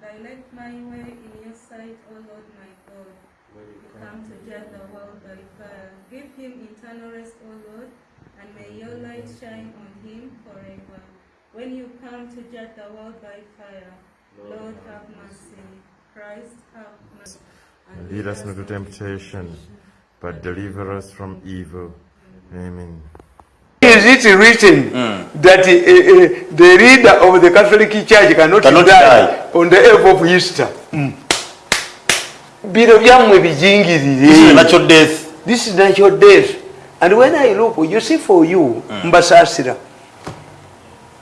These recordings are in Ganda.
Dilate my way in your sight, O Lord my God. You come to judge the world by fire. Give him eternal rest, O Lord, and may your light shine on him forever. When you come to judge the world by fire, Lord have mercy. Christ have mercy. And lead us not to temptation, but deliver us from evil. Amen. Is it written that uh, uh, the leader of the Catholic Church cannot, Cannot die, die. on the eve of Easter? Bino byammwe This is bijingirire. natural death. This is natural death. And when I look, you see for you, Mbasasira,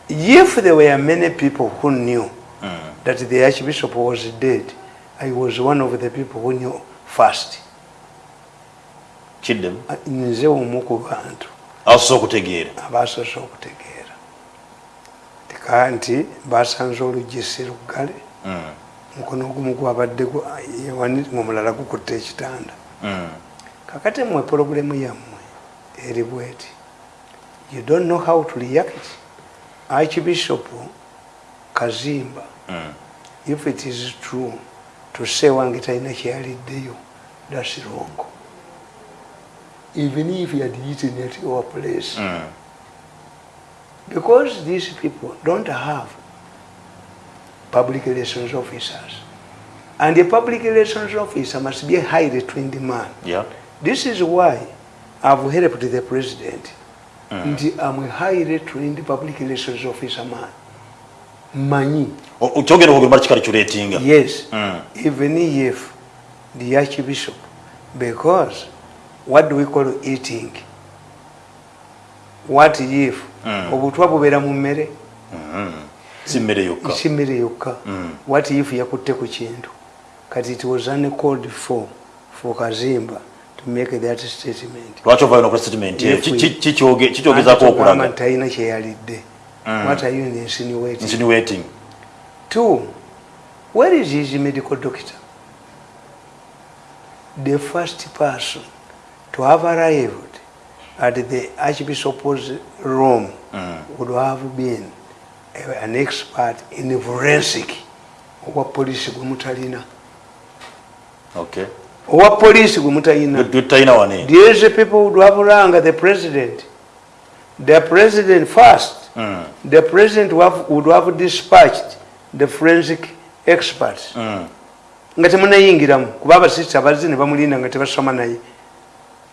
if there were many people who knew that the Archbishop was dead, I was one of the people who knew first. kiddemu Nze omu ku bantu. Asobola okutegeera abasoose okutegeera tika nti basanze oluggi si luggale mukono ogumu gwabadde omulala gukutta ekitanda. Kakati mmwe puroguramu yammwe eri bweti. You don't know how to react. Archbishop kazimba if it is true to say wange talina kyeyaliddeyo thats wrong even if he had eaten at your place. Because these people don't have public relations officers. And a public relations officer must be a highly trained man. Yeah. this is why i've helped the president. Nti i'm a highly trained public relations officer man. Manyi. O- o- kyogera okugamba kikali yes. Mm. even if the archbishop because what do we call eating? What if? Obutwa bubeera mu mmere. Si mmere yokka. Si mmere yokka. Mm. what if yakutte ku kintu? Kati it was uncalled for for kazimba to make that statement. Lwaki ovaayo nokola statement? Eyo? If Ki- we- ki- ki kyoge- ki kyogezaako Anti tugamba okulaga talina kyeyalidde what are you insinuating? Insinuating. Two, where is his medical doctor? The first person to have arrived at the Archbishop's room would have been an expert in forensic. Owa police gwe mutalina. okay Owa police gwe mutalina. These people would have rang the president. The president first. Mm. The president would have, would have dispatched the forensic experts. nga temunayingiramu kuba abasista bazze ne bamulinda nga tebasoma naye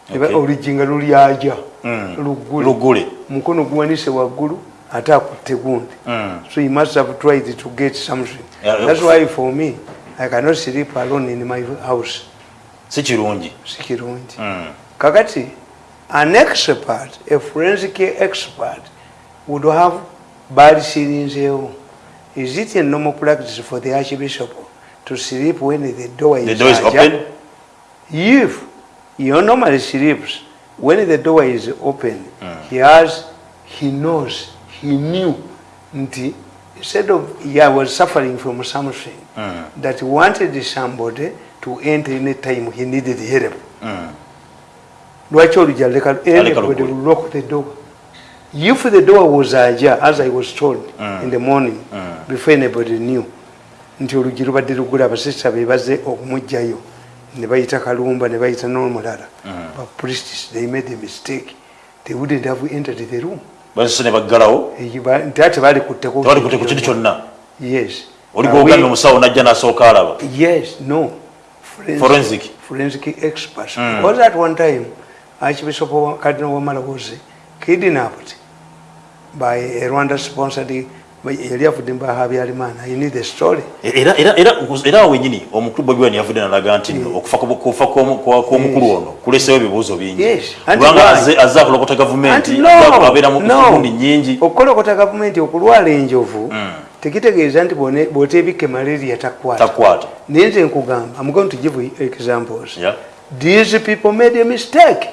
Ne ba- Okay. oluggi nga lulyaja Mm. luggule Luggule. mukono guwanise waggulu ate akutte gundi Mm. so you must have tried to get something Yeah, that's why for me i cannot sleep alone in my house si kirungi si kirungi Mm. kakati an expert a forensic expert would have balisirinzeewo is it a normal practice for the archbishop to sleep when the door is, the door is open if he normally sleeps when the door is open he has he knows he knew. Nti instead of he was suffering from something that he wanted somebody to enter in a time he needed help. Lwaki olujja leka anybody will lock the door. If the door was ajar as i was told in the morning before anybody knew nti oluggi lubadde lugule abasista be bazze okumugjayo ne bayita kalumba ne bayita n'omulala but priests they made a mistake. They wouldn't have entered the room. Basose ne baggalawo? Ba- nti ate balikutteko tebalikutte ku kintu kyonna? Yes. Oli gwogambye we- omusawo najja n'asooka alaba? Yes, no. Forensic. Forensic. experts. Because at one time, Archbishop wa- Cardinal Wamala was kidnapped by a Rwanda-sponsored yali avudde the story. era era era era awo wenyini omukulu bobi wine yavudde nalaga nti okufa ku- kufa kw'omu- kwa- kw'omukulu ono kuleseewo ebibuuzo bingi. Kubanga azze- akulokota gavumenti abeera mu no. gundi nyingi Okukolokota gavumenti okulwala enjovu tekitegeeza nti bw'oteebika malaria takwata. Naye nze nkugamba, I'm going to give you examples. These people made a mistake.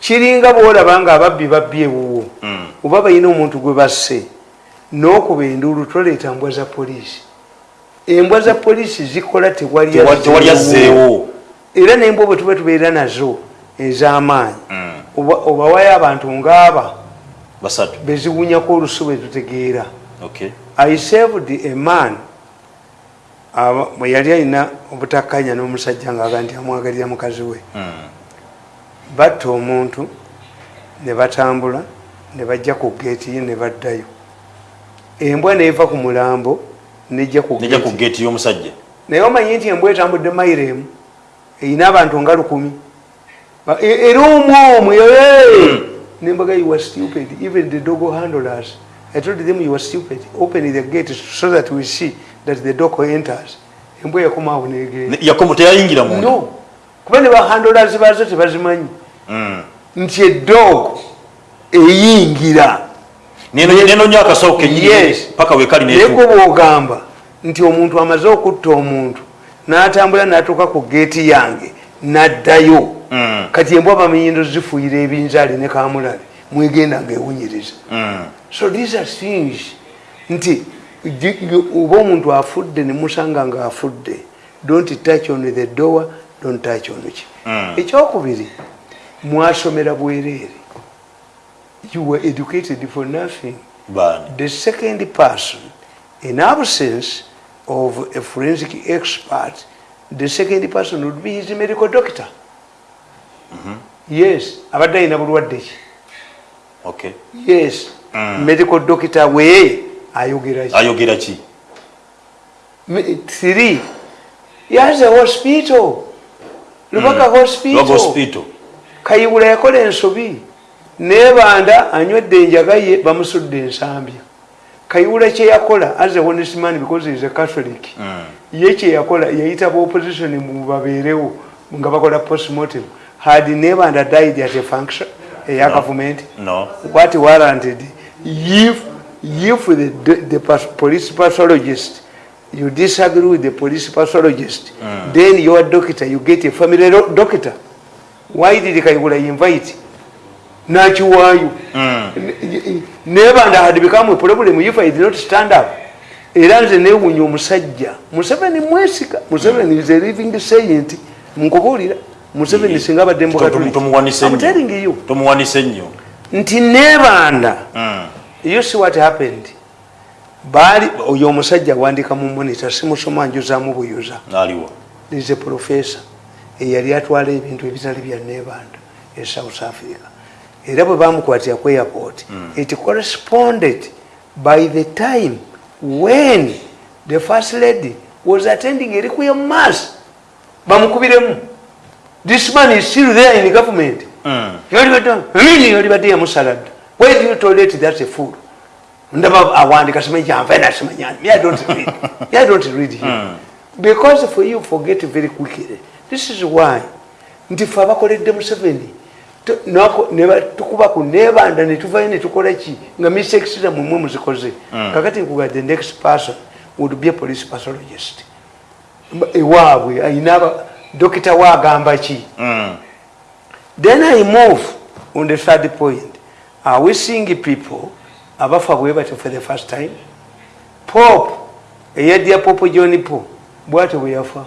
Kiringa bwolaba nga ababbi babbye ewuwo. Oba balina omuntu gwe basse n'okuba enduulu toleeta mbwa za poliisi. Embwa za poliisi zikola tewali azzeewo era n'embwa bwe tuba tubeera nazo ez'amaanyi oba- obawayo abantu ngaaba beziwunyako olusu bwe tutegeera. Okay i served a man bwe yali alina obutakkanya n'omusajja ngaaga nti amwagalira mukazi we. Mm. batta omuntu ne batambula ne bajja ku geeti ye ne baddayo embwa neeva ku mulambo nejja ku geeti. y'omusajja. Naye omanyi nti embwa etambudde mayiro emu erina abantu nga lukumi. Era omwomu nembaga you were stupid. Even the dogo handlers i told them you were stupid. Open the gate so that we see that the dog enters. Embwa yakomaawo negenda. Ne- yakomo teyayingira munda? No. Kuba ne bahandlers bazo tebazimanyi. Mm. nti edog eyingira neno neno nyo akasawo kenyini Yes. paka wekali naye netu kuba ogamba nti omuntu amaze okutta omuntu n'atambula n'atuuka ku geeti yange n'addayo Mm. kati embwa bamenyindo zifuuyira ebinzaali ne kamulale mwegenda ngaewunyiriza Mm. so these are things nti oba omuntu afudde nemusanga nga afudde don't touch on the door don't touch on ki Mm. ekyokubiri mwasomera bwereere you were educated for nothing. Bani the second person in absence of a forensic expert the second person would be his medical doctor. Yes abadde alina bulwadde ki? Okay. Yes Mm. medical doctor we ayogera ki? Ayogera ki? Three. He has a hospital lubaka lwaga hospital. hospital. Kayiwula yakola ensobi nebanda anywedde enjaga ye bamusudde ensambya. Kayiwula kyeyakola as a honest man because is a catholic Mm. ye kyeyakola yayita ba opposition mu babeerewo nga bakola postmortem. Had nebanda died at a function eya no. what warranted? If if the, the, pas- police pathologist you disagree with the police pathologist Mm. then your doctor you get a family do- doctor. Why did kayigula invite nakiwaayo. Mm. nebanda had become a problem if i did not stand up. Era nze newunya omusajja. Museveni mwesika. Museveni is a living saint. Nkubuulira museveni singa abadde Tomu- tomuwanise I'm telling nnyo you. Tomuwanise nnyo. Nti nebanda Mm. you see what happened? Baali oyo omusajja wandika mu monita simusoma njuzaamu buyuza. Is a professor. Eyali atwala ebintu ebitali bya nebanda e south africa era bwe bamukwatira ku airport. It corresponded by the time when the first lady was attending a requiem mass. Bamukubiremu. This man is still there in government. Mm. yolibadde yamusaladda why do you tolerate that a fool? Ndaba awandika simanyi kyanva nasimanyani me i don't read. Me i don't read him because for you forget very quickly. This is why nti fe abakoledde museveni tu- nako- ne ba- tukuba ku nebanda netuvayo netukola ki nga misexira mumwe muzikoze kakati nkuga the next person would be a police pathologist ewaabwe ayina dokita waagamba ki Mm. Then I move on the third point. Are we seeing people abafa bwe batyo for the first time? Pope, eyadya Pope John Paul, bwatyo bwe yafa.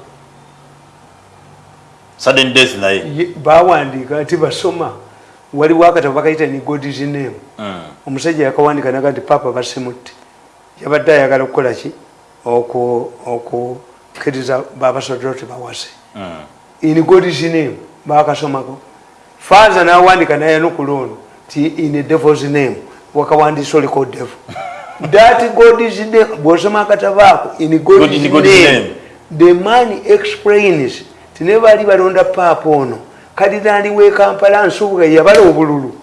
Sudden death naye Ye- Bawandiika ati basoma waliwo akatabo bakayita ni God's name. Mm. Omusajja yakawandika naga nti Papa basimutte. Yabadde ayagala okukola ki? Oku okukkiriza babasodolo tebawase. Mm. in God's name bakasomako father nawandika naye nokulono ti in a devil's name wakawandisa oliko devil that God's name bwosoma God- God's in God's name name. the man explains ti ne baali balonda paapa ono kadinali w'e kampala nsubuga yabala obululu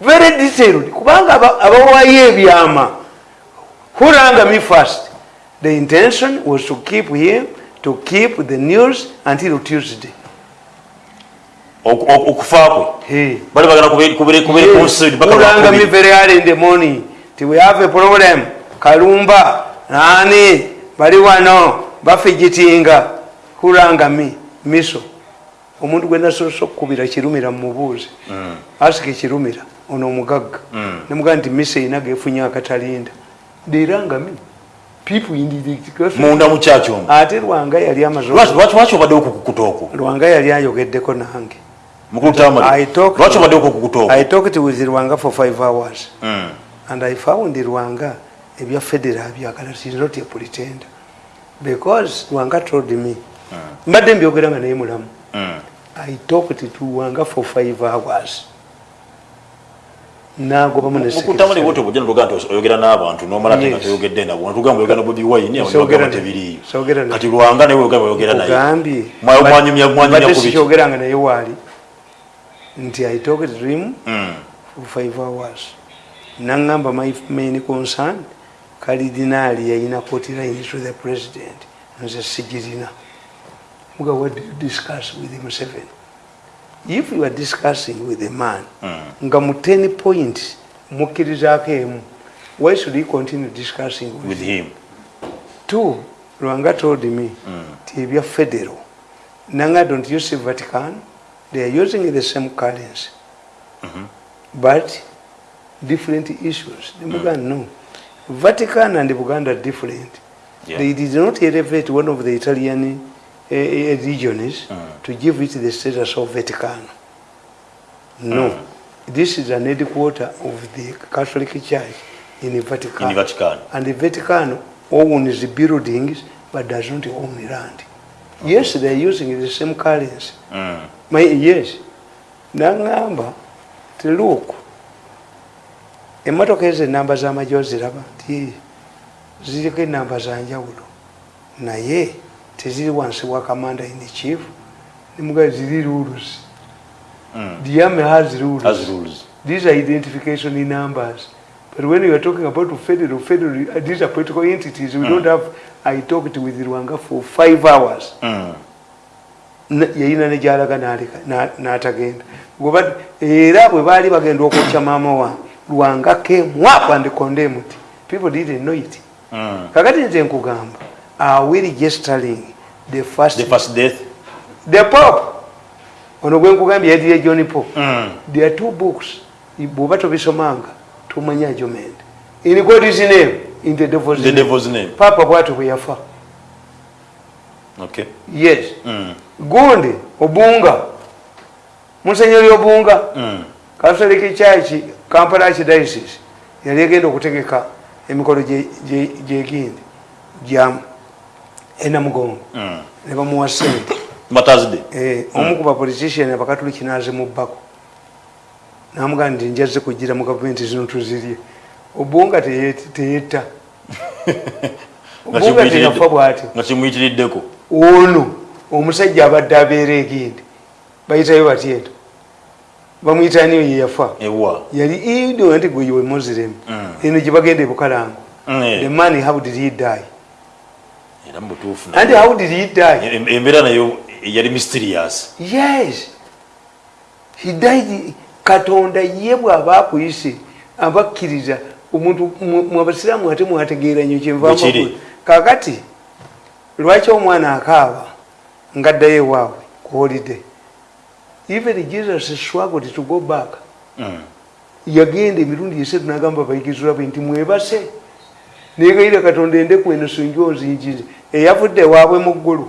very detailed kubanga aba- abawaayo ebyama Huranga me first. The intention was to keep him, to keep the news until Tuesday. Oku- oku- okufa kwe bali Huranga me very early in the morning. Till we have a problem. Kalumba, nani, bali wano, bafijitinga. Huranga me, miso. omuntu gwe nasoose okukubira kirumira mumubuuzi Mm. asika ekirumira ono omugagga Mm. nemugaa nti misa erina gefunye akatalinda derangami munda mu kyaki omwo ate lwanga yali amaze lwaki lwaki- lwaki obaddewo okukukuta okwo lwanga yali ayogeddeko nange lwaki obaddewo okukukuta okwo i talked with lwanga for five hours Mm. and i found lwanga ebya federal byagala she is not a pretender because lwanga told me mbadde mbyogera nga naye mulamu. Mm. i talked to lwanga for five hours. Nagobamu ne mukutama libwoto bujja notugaa nti oyogera n'abantu nomala nga toyogedde nabo natugamba oyogera na bobi wine Soogera naye. kati lwanga naye oyogera naye. Ogambye Mwa- mwanyumya- mwanyumya mbadde ku biki? sikyogeranga naye waali. Nti i talked to him Mm. for five hours. Naŋŋamba my main concern kalidinaali yayina kotiline to the president. Nze sigirina muga what do you discuss with museveni if you are discussing with a man Mm. nga mu 10 point mukkirizaako emu why should he continue discussing with, with him? him two lwanga told me Mm. ti ebya federal nanga don't you see vatican they are using the same currency Mhm. but different issues nemuga no vatican and buganda are different Yeah. they did not elevate one of the italian uh, regions Mm. to give it the status of vatican no Mm. this is an headquarter of the catholic church in vatican in vatican and the Vatican owns the buildings but does not own the land. Yes, they are using the same currency. Mm. My, yes. Nangamba, ti look, emmotoka ezo enamba z'amagye oziraba nti ziriko enamba za njawulo naye teziri wansi wa commander in chief nimuga ziri rules Mm. the army has rules as rules these are identification numbers. But when you are talking about federal, federal, uh, these are political entities. We don't have. I talked with Rwanga for five hours. Mm. Na- yayina ne gyalaga n'atagenda goba era bwe baali bagenda okwokya maama wange lwanga up and condemned people didn't know it Mm. kakati nze nkugamba are we registering the first, the first death. The pope. Ono gwe nkugambye yadire john pope Mm. there are two books. Bwoba tobisomanga tomanya argument in god's name in the devil's the name. devil's name. Papa bwatyo bwe yafa. Okay. Yes. Mm. gundi obunga. Musenyeri obunga Mm. catholic church kampala archdiocese yali egenda okutegeka emikolo gye- gye- gyegindi gya enamugongo Mm. ne bamuwa sente. Eh, omu ku bapolitician abakatuliki nazimubbako namugaa nti njaze kugira mu gavumenti zino tuzirye. Teye- teyetta. Nga obunga kimuyitiridde- teyafa bwatyo nga kimuyitiriddeko ono omusajja abadde abeera egindi bayitayo batyeto bamuyitaniyo ye yafa? Ewa. Yali ido nti gwe we muslim. Mm. eno gye bagenda ebukalango eh. the man how did he die era mu butuufu and how did he die? Em- embeera nayo yali mysterious. Yes. He died katonda ye bw'aba akuyise abakkiriza omuntu mwabasiraamu ate mwategeera nnyo Bwe kiri. kyenva kakati lwaki omwana akaaba ngaddayo ewaabwe ku holiday? Even jesus struggled to go back. Mm. yagenda emirundi esatu nagamba bayigizula bwe nti mwebase negayira katonda endeku eno sinjo nzinjire eyavudde ewaabwe mu ggulu.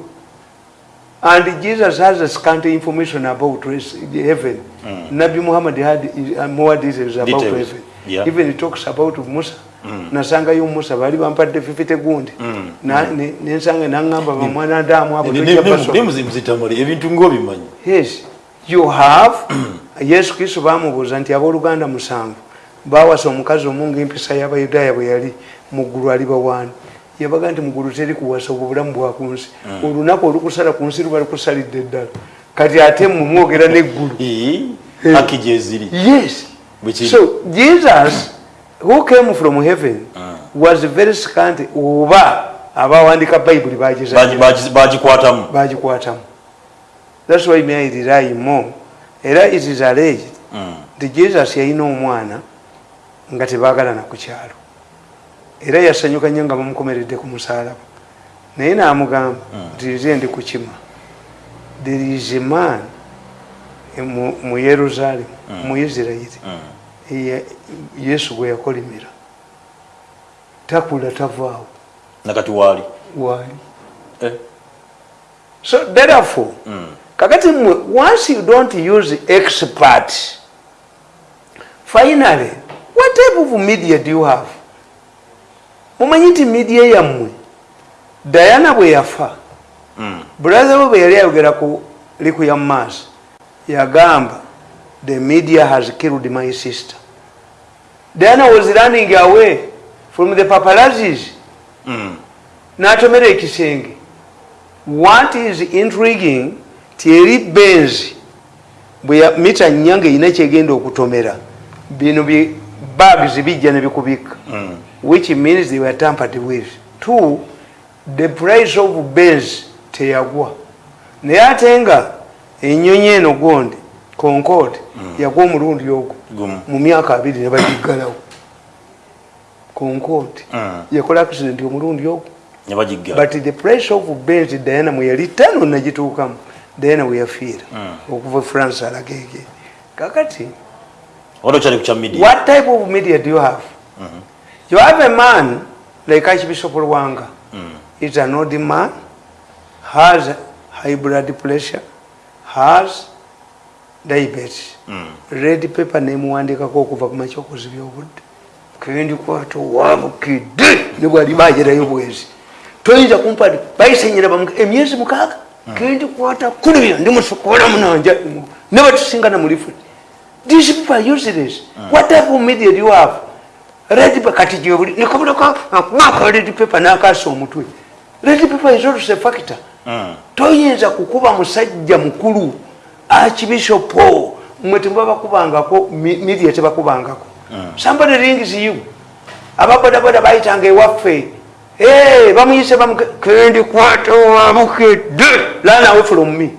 And jesus has a scant information about heaven. Mm. nabi muhammad had uh, more details about Details, heaven. yeah. even he talks about musa. Mm. nasangayo musa baali bampadde fifite gundi. Mm. Nensanga naŋŋamba bamwana ndaamu abo ebintu ngaobimanyi yes. You have yesu kristo bamubuuza nti abooluganda musanvu. Bawasa omukazi omu ngaempisa y'abayudaaya bwe yali muggulu aliba waani yabaga nti muggulu teri kuwasa obwo bulamu bwakunsi olunaku olukusala ku nsi luba lukusalidde eddala kati ate mmwe mwogera neggulu yes. Kiri. so jesus who came from heaven Mm. was very scant oba abawandika bayibuli Bagi- bagizanya bagi- bagikwatamu thats why may I rely more? Era it is alleged nti jesus yalina omwana nga tebaagalana ku kyalo era yasanyuka nnyo nga bamukomeredde ku musalaba naye n'amugamba nti nze ndi kukima there is a man mu- mu yerusaalemu mu isirayiri. Mm. eya- yesu gwe yakolimira. Takula tavaawo. Nakati waali? Waali. Eh. so therefore Mm. kakati mmwe once you don't use expert finally what type of media do you have mumanyi nti media yammwe diana bwe yafa brother we bwe yali ayogera ku liku ya maaso yagamba the media has killed my sister. Diana was running away from the papalazis n'atomera ekisenge. What is intriguing tieri benzi bwe mita nyanga erina kyegenda okutomera bino bags bijja nebikubika which means they were tampered with. Two the price of bens teyagwa. Naye ate nga enyonyi eno gondi concord yagwa omulundi ogwo mu myaka abiri nebagiggalawo concord yakola accident omulundi ogwo. But the price of bens diana mweyali tano nagituukamu diana weyafiira okuva france alagege. Kakati what type of media do you have? Mm -hmm. You have a man like archbishop lwanga. Mm. is an old man has high blood pressure has diabetes. Mm. red paper nemuwandikako okuva ku makyokozi byobudde kendikwata owabukidde nebwalibajerayo bwezi toyinza kumpa bayisenyera emyezi mukaaga? Kendikwata kulibya ndimusukola munanja nebatusinga namulifuti these people are useless. Mm. what type of media do you have red paper kati gyebuli nekabulako mwaka red paper nakasa omutwe red paper is also a factor mm. toyinza kukuba musajja mukulu archbishopo mwe tebabakubangako media tebakubangako mm. somebody rings you ababodaboda bayitanga ewaffe hey, bamuyise bamukendikwata wabukedde lana away from me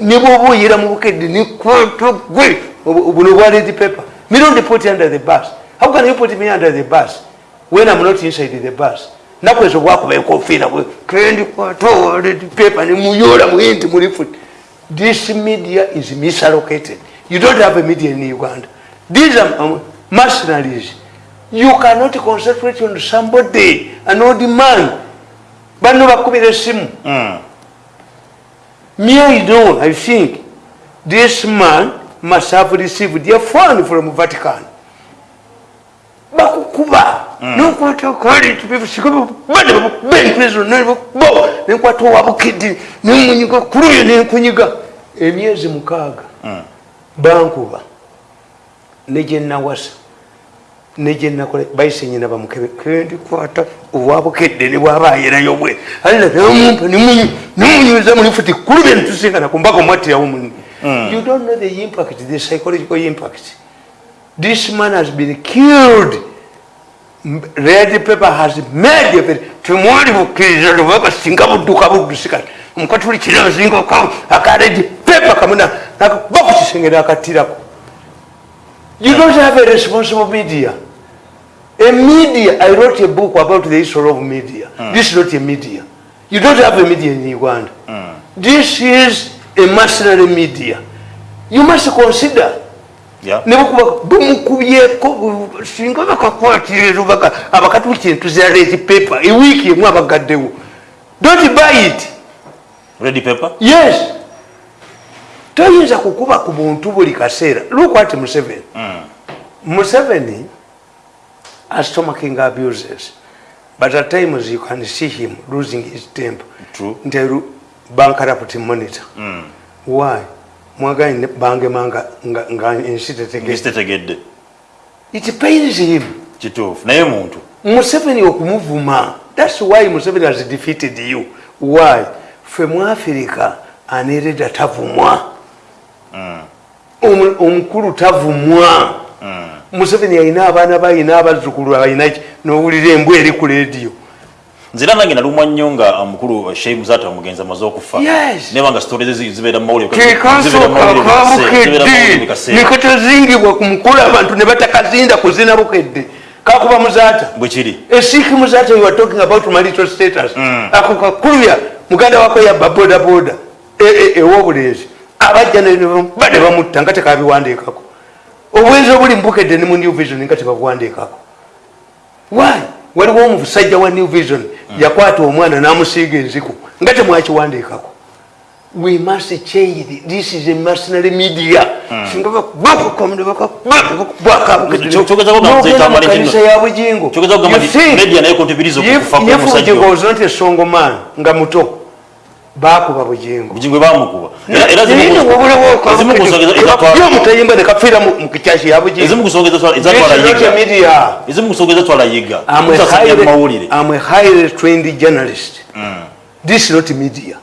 nebwoba oyera mu bukedde nekwata gwe buno bwa red paper don't put under the bus how can you put me under the bus when i'm not inside the bus? Nakwezo bwakuba enkofiira bwe kendikwata red paper nemuyola muyinti muli futi this media is misallocated you don't have a media in uganda. These are um, mercenaries. You cannot concentrate on somebody an old man. Bano bakubira esimu mm. me i know i think this man must have received a fund from vatican bakukuba. Nokwata nenkwata owabukidi nemunyiga kuluyo nenkunyiga emyezi mukaaga bankuba. Negyenawasa negyenakola bayisenyina bamukebe kendikwata owabukedde nebwaba ayerayo bwe alla namumpa nemunyuza mulifuti kulubye netusingana kumbaka omwattirawo muni you don't know the impact the psychological impact this man has been killed red paper has made a temwali bukkiriza lubaba singa budduka buddusikati omukatuli kirazinga aka red paper kamuna bakukisengera akattirako You don't have a responsible media. A media, I wrote a book about the history of media. Mm. This is not a media. You don't have a media in Uganda. Mm. This is a mercenary media. You must consider. Bumukubyeko singa bakakwatira abakatuki entuzira red paper ewiiki emu abagaddewo don't buy it. Ready paper yes. Toyinza kukuba ku buntu buli kaseera. Lukwati museveni. Mm. museveni astomaking abuses but at times you can see him losing his temper. Nti bankarapt monitor. Mm. why mwagani bangemanga nga ensi tetegedde. It pains him. Kituufu. Naye muntu. Museveni okumuvuma. Thats why museveni has defeated you. Why? Fe mu africa anereda tavumwa? Omukulu tavumwa. Museveni alina abaana bayina abazzukulu alinaki nowulira embw eri ku lediyo nzira nange nalumwa nnyo nga omukulu shei muzata omugenzi amaze okufa. Nebanga sitore zibeera mumaulekatezingibwa ku mukulu abantu ne batakazinda kuzina bukedde. Kakuba muzata bwekiri esiki muzata you are talking about marital status. Ako kakulya muganda wako yabba boda boda. Ewobulenzi abajja bade bamutta nga tekabiwandiikako obwenzi obuli mubukedde ne mu new vision nga tebabuwandiikako wy waliwo omusajja wa new vision yakwata omwana n'amusiiga enziku nga temwakiwandiikako. We must change this is a mercenary media. Singa kugamba nti etambala bakamukanisa ekino. ya bugingo. Nti if- if kw'omusajja bugingo oyo. was not a song man nga muto bakuba bugingo obugingo bamukuba Era- zimu- ezatwala- byomutayimba nekafira mu kikyaki ya bugingo ezimu ku nsonga ezatwala- This ezatwala is not a yiga media. ezimu ku nsonga ezatwala yiga I'm a Tutasomera mu highly, mawulire I'm a highly trained journalist. This is not media.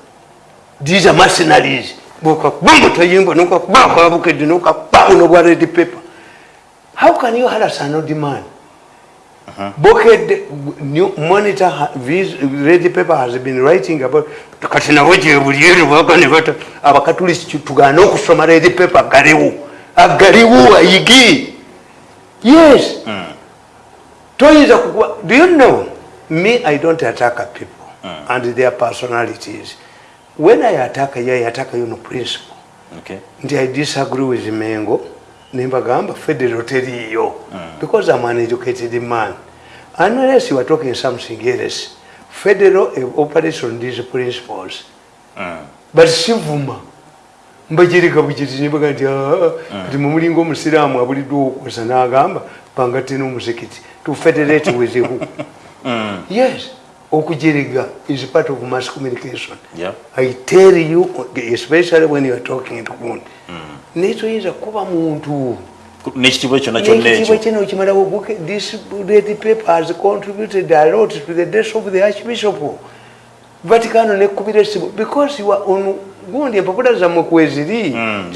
These are mercenaries. Buka bumbu tayimba nuka baka bukedi nuka baka no bwa red paper. How can you harass an old man? Boked new monitor vis- red paper has been writing about kati nawe gye buliero bagane bata abakatulisi tugana okusoma red paper galiwo agaliwo ayigi. Yes. Toyinza kukuba do you know? Me i don't attack people and their personalities. When i attack you i attack you no principle Okay. nti i disagree with mengo nembagamba federal teriyo because i'm an educated man. Unless you are talking something else federal operates on these principles. But sivuma mbagirika bugiti nibaga nti "Ah, kati mumulinga omusiraamu abuliddwa okukosa n'agamba pangate n'omuzikiti to federate with who yes okujiriga is part of mass communication. Yeah. i tell you especially when you are talking to gundi naye toyinza kuba muntu. N'ekitiibwa kyonna kyonna nekitiibwa ekyo. kino okimalawo this red paper has contributed a lot to the death of the archbishop. Vaticano nekubira esimu because you are on gundi empapula zammwe kweziri Mm,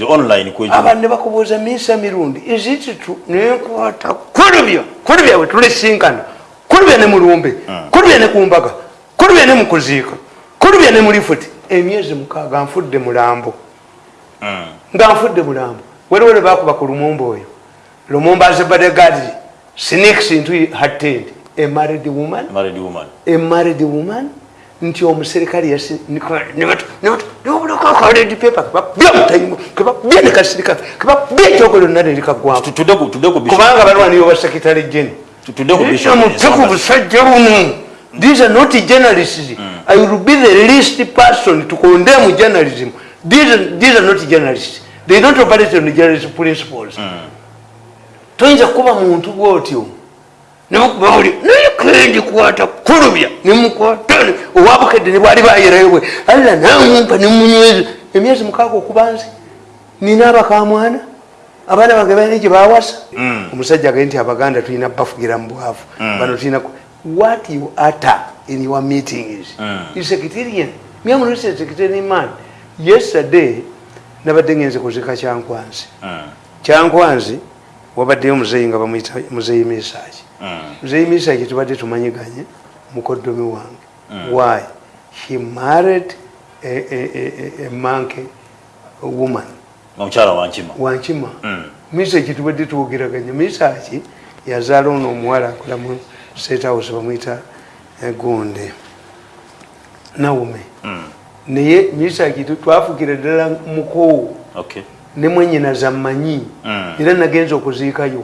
abantu ne bakubuuza miisa mirundi. Izititu nenkwata kulubya kulubya bwe tulisinkana kulubya ne mulumbe kulubya ne kumbaga kulubya ne mukuziika kulubya ne mulifuti. Emyezi mukaaga nfudde mulambo. Nga nfudde mulambo. Waliwo lwe bakuba ku lumumba oyo. Lumumba azebadegadi sneaks into her tent a married woman. A married woman. Nti omuserikale yasi nobulakakaledi pepa kebabya mutayimu kebabya nekasirika kebabya ekyokolo nna nerikagwamu Tu- tudde ku- tudde ku bishop- kubanga balwanire oba sekitale jeni tu- tudde ku bishop mute ku busajja bunu these are not journalists. I will be the least person to condemn journalism. These are, these are not journalists. They don't operate on journalist principles. Toyinza kuba muntu bwotyo. Nebakuba buli naye kendi kwata kulubya nemukwatane owabukedde ne bwali bayerewe alla namumpa nemunyweza emyezi mukaaga okubanze nina abakamwana abaana bange balina gye bawasa omusajja agaye nti abaganda tulina bafugira mu bwavu. Bano tulina what you utter in your meetings is secretarian myamulise secretarian man. Yesterday nabadde ngenze kuzika kyankwanzi. Kyankwanzi wabaddeyo muzeeyi nga bamuyita muzeeyi misaaki. Muzeeyi misaaki tubadde tumanyiganye mukoddomi wange. Why? He married a, a, a, a, manke woman omukyala wankima wankima misaaki tubadde twogeraganye misaaki yazaala ono omuwala akola mu state house bamuyita eh, gunde nawume naye misaaki tu- twafugira ddala mukoowo okay. Ne mwenyina zammanyi. Mm. era nagenza okuziikayo.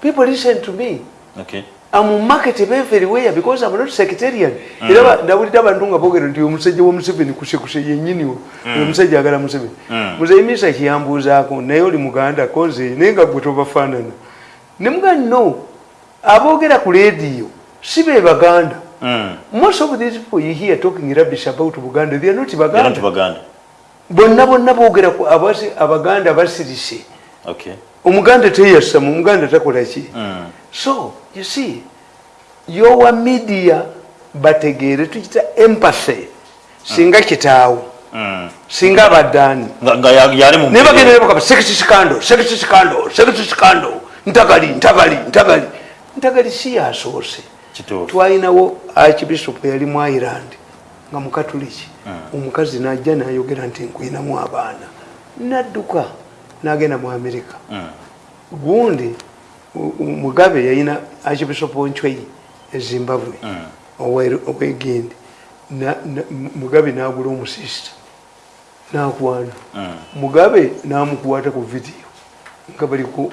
People listen to me. Okay am market everywhere because I'm not secretarian era ba- ndawulira abantu nga boogera nti omusajja wa museveni kusekuse yennyini wo. Omusajja agala museveni muzeyi misa kiyambuuzaako naye oli muganda koze naye nga gwe tobafaanana. Ne muga no aboogera ku leediyo si be baganda. Mm. most of these people you hear talking rubbish about buganda they are not era baganda nti baganda. Bonna bonna boogera ku abasi- abaganda basirise. Okay. Omuganda teyasama omuganda takola ki? Mm. So you see yowa media bategeere tukita empathy singa kitaawo Mm. singa abaddaani. Naye scandal sex scandal sex scandal ntagali ntagali ntagali. Ntagali si yasoose twalinawo archbishop yali mu ireland nga mukatuliki omukazi najja nayogera nti nkwinamu abaana. Nadduka nagenda mu amerika gundi mugabe yayina archbishop onchwei ezimbabwe owe- owegindi mugabe nagula omusista nakwana mugabe namukwata ku vidiyo nga bali ku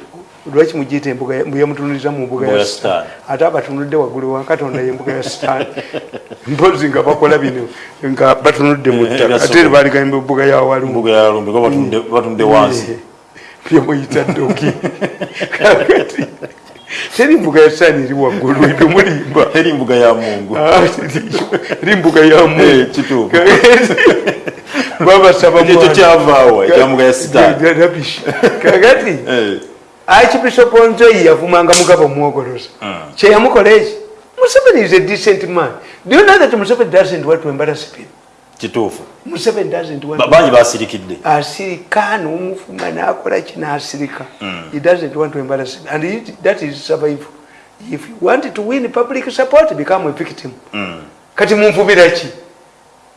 lwaki mugiyita embuga ya- yamutunulira mu mbuga ya Sitaani. ate abatunudde waggulu wa katonda yembuga ya sitaani mpozi nga bakola bino nga batunudde mu ttaka. Ate era baligamba embuga ya walumbu mbuga ya lumbi kuba batunde- batunde wansi byemuyita ddoki kakati teri mbuga ya sitaani eri waggulu etumulimba eri mbuga ya mungu. Ah, eri mbuga ya Eh, mu kituufu babasaba ekyo kyavaawa ekya mbuga ya sitaani rabish kakati Eh, archbishop onzoyi yavumanga mugabo omwogoloza kyeyamukola eki? Museveni is a decent man. Do you know that museveni doesn't want to embarrass people kituufu. Ba- bangi basirikidde asirika nomufuma nakola ki nasirika? He doesn't want to embarrass him. and he, that is survival. If you want to win public support become a victim. Kati munvubira ki?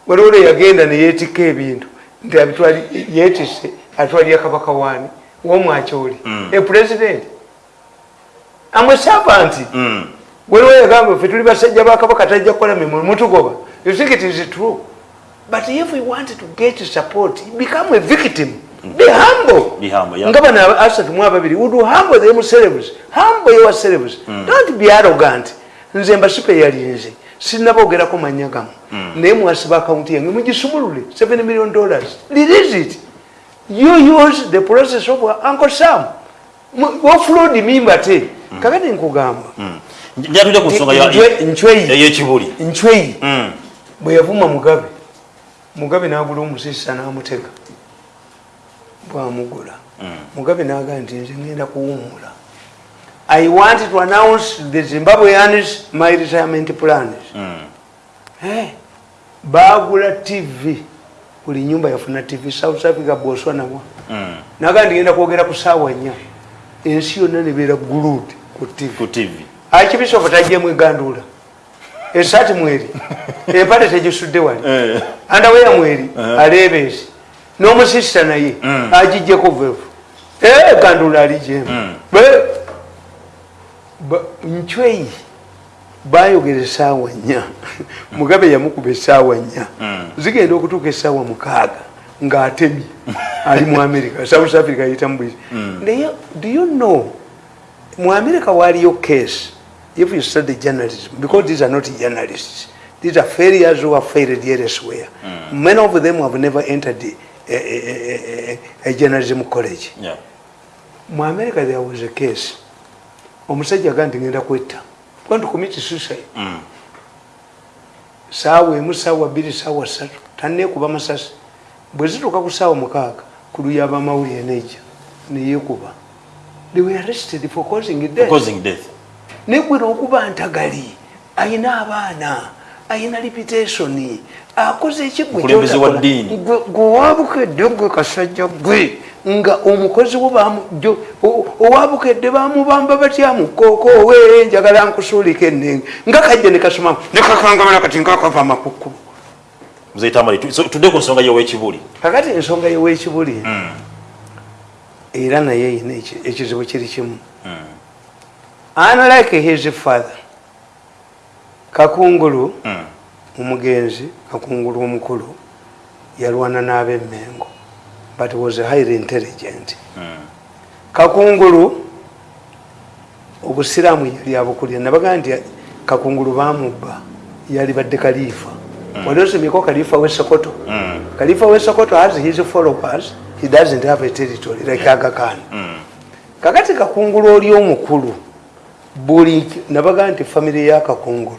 Waliwo yagenda neyetika ebintu. Nti abitwali yetise atwalira kabaka wani womwakyoli a president. Amwesaba nti Mm. waliwo yagamba ffe tuli basajja bakabaka tajja kukola mimu mutugoba. You think it is true but if we want to get support become a victim. Be humble. Be humble, yeah. ngaba na asatu mu ababiri would humble themselves humble yourselves don't be arrogant. Nze mbasipe yalinze mm. manya gamu naye mwasiba akawunti yange mugisumulule 7 million dollars. Release it. You use the process of uncle sam. Wafulodi mimba te. Mm. kakati nkugamba. Mm. Njatuja kusonga ya- Nchwe- nchweyi. ey'ekibuli ncweyi Mm. bwe yavuma mugabe mugabe n'agula omusisa n'amutega bwamugula. Mugabe n'agamba nti nze ngenda kuwummula. I want to announce the zimbabweans my retirement plans. Eh, baagula tv buli nyumba yafuna tv south africa boswanawa naga ndigenda kwogera ku saawa nnya. Ensi yonna nebeera gulud ku tv akibisofu tajjemu eganduula esaati mweri. Empale tegisudde wali. Eh. andaweya mweri aleebeesi n'omusisita naye agijjeko vevu eganduula alijemu ncweyi bayogera esaawa nnya. Mugabe yamukuba esaawa nnya. Zigenda okutuuka esaawa mukaaga ng'atemye. Ali mu america. South africa yitamu bwisi naye do you know mu america waliyo case if you study journalism because these are not journalists these are failures who have failed elsewhere. Many of them have never entered a, a, a, a, journalism college. Yeah. mu america there was a case. Omusajja aga nti ngenda kwetta. Going to commit suicide. Mm. saawa emu saawa bbiri saawa ssatu. Tanneekuba masasi. Bwe zituuka ku saawa mukaaga ku luya abamawulire nejja neyeekuba they were arrested for causing death. Causing death negwe n'okuba ntagali ayina abaana ayina reputation akoze ekigwe Omukulembeze wa ddiini. gwewabukedde gwe kasajja gwe nga omukozi owabukedde bamubamba batya mukooko owe njagala nkusuulika ennenge nga kajja nekasoma nekakangamala kati nkakava amakukulu tudde ku nsonga y'owekibuli kakati ensonga yewekibuli era naye yina eki- ekizibu kiri kimu unlike his father. Kakungulu Mm. omugenzi kakungulu omukulu yalwana n'abemmengo but was highly intelligent. Kakungulu obusiraamu yali abukulira nabagaa nti kakungulu bamubba yali badde kalifa wali osomyeko kalifa wesokoto kalifa wesokoto has his followers he doesn't have a territory like aga khan. Kakati kakungulu oli omukulu buli nabagaa nti famire ya kakungulu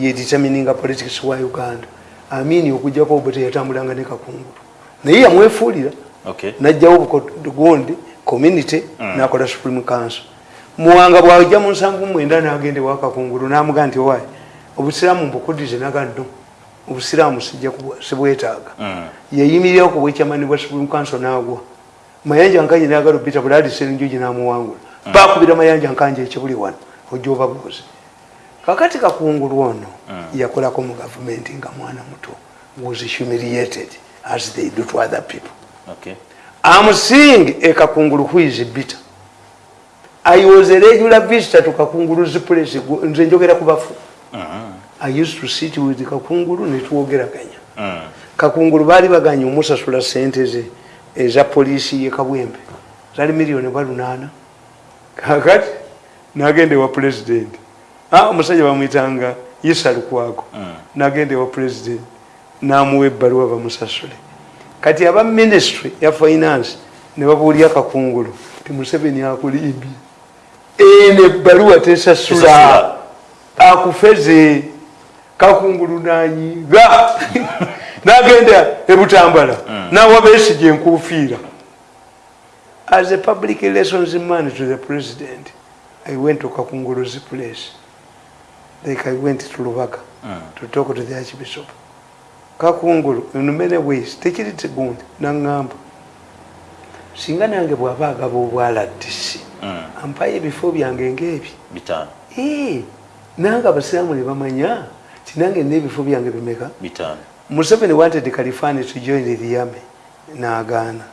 yedetermininga politics wa uganda. Amini okujjako obo teyatambulanga ne kakungulu. Naye yamwefuulira. Najjawo obugundi community nakola supreme council. Muwanga bwajja mu nsanvu mwenda nagende wakakungulu namuga nti owaye obusiraamu mbukudize naga no obusiraamu sijja sibwetaaga. Yayimirirawo ku bwekyamani bwa supreme council nagwa. Mayanja nkanje nagala obita bulali serenjoji namuwangula. Bakubira mayanja nkanje ekibuli wano ojja obabuuze kakati kakungulu ono yakolako mu gavumenti nga mwana muto was humiliated as they do to other people okay I'm seeing a Kakunguru who is bitter. I was a regular visitor to Kakunguru's place. Nze njogera ku bafu. I used to sit with Kakunguru ne twogeraganya. Mm. Kakunguru baali baganya omusasula ssente ze eza poliisi ye Kabwembe. zali miliyoni bwa lunaana kakati nagenda ewa pulezidenti Ah, omusajja bamwyitanga isa lukwago nagenda ewa pulezidenti namuwa ebbaluwa bamusasule. Kati aba ministry ya finance ne babuulya kakungulu ti museveni akulimbye eno ebbaluwa tesasula. Akufeze kakungulu nanyiga nagenda ebutambala nawa besige enkufiira as a public relations man to the president i went to kakungulu's place. Like i went to lubaga to talk to the archbishop. Kakungulu in many ways tekiri tigundi naŋŋamba singa nange bw'aba agaba obwaladisi ampayo ebifo byange ngaebi bitaano. Eh, nange abasiraamu ne bamanya tinange nina ebifo byange bimeka. Bitaano. Museveni wanted kalifani to join the army naagaana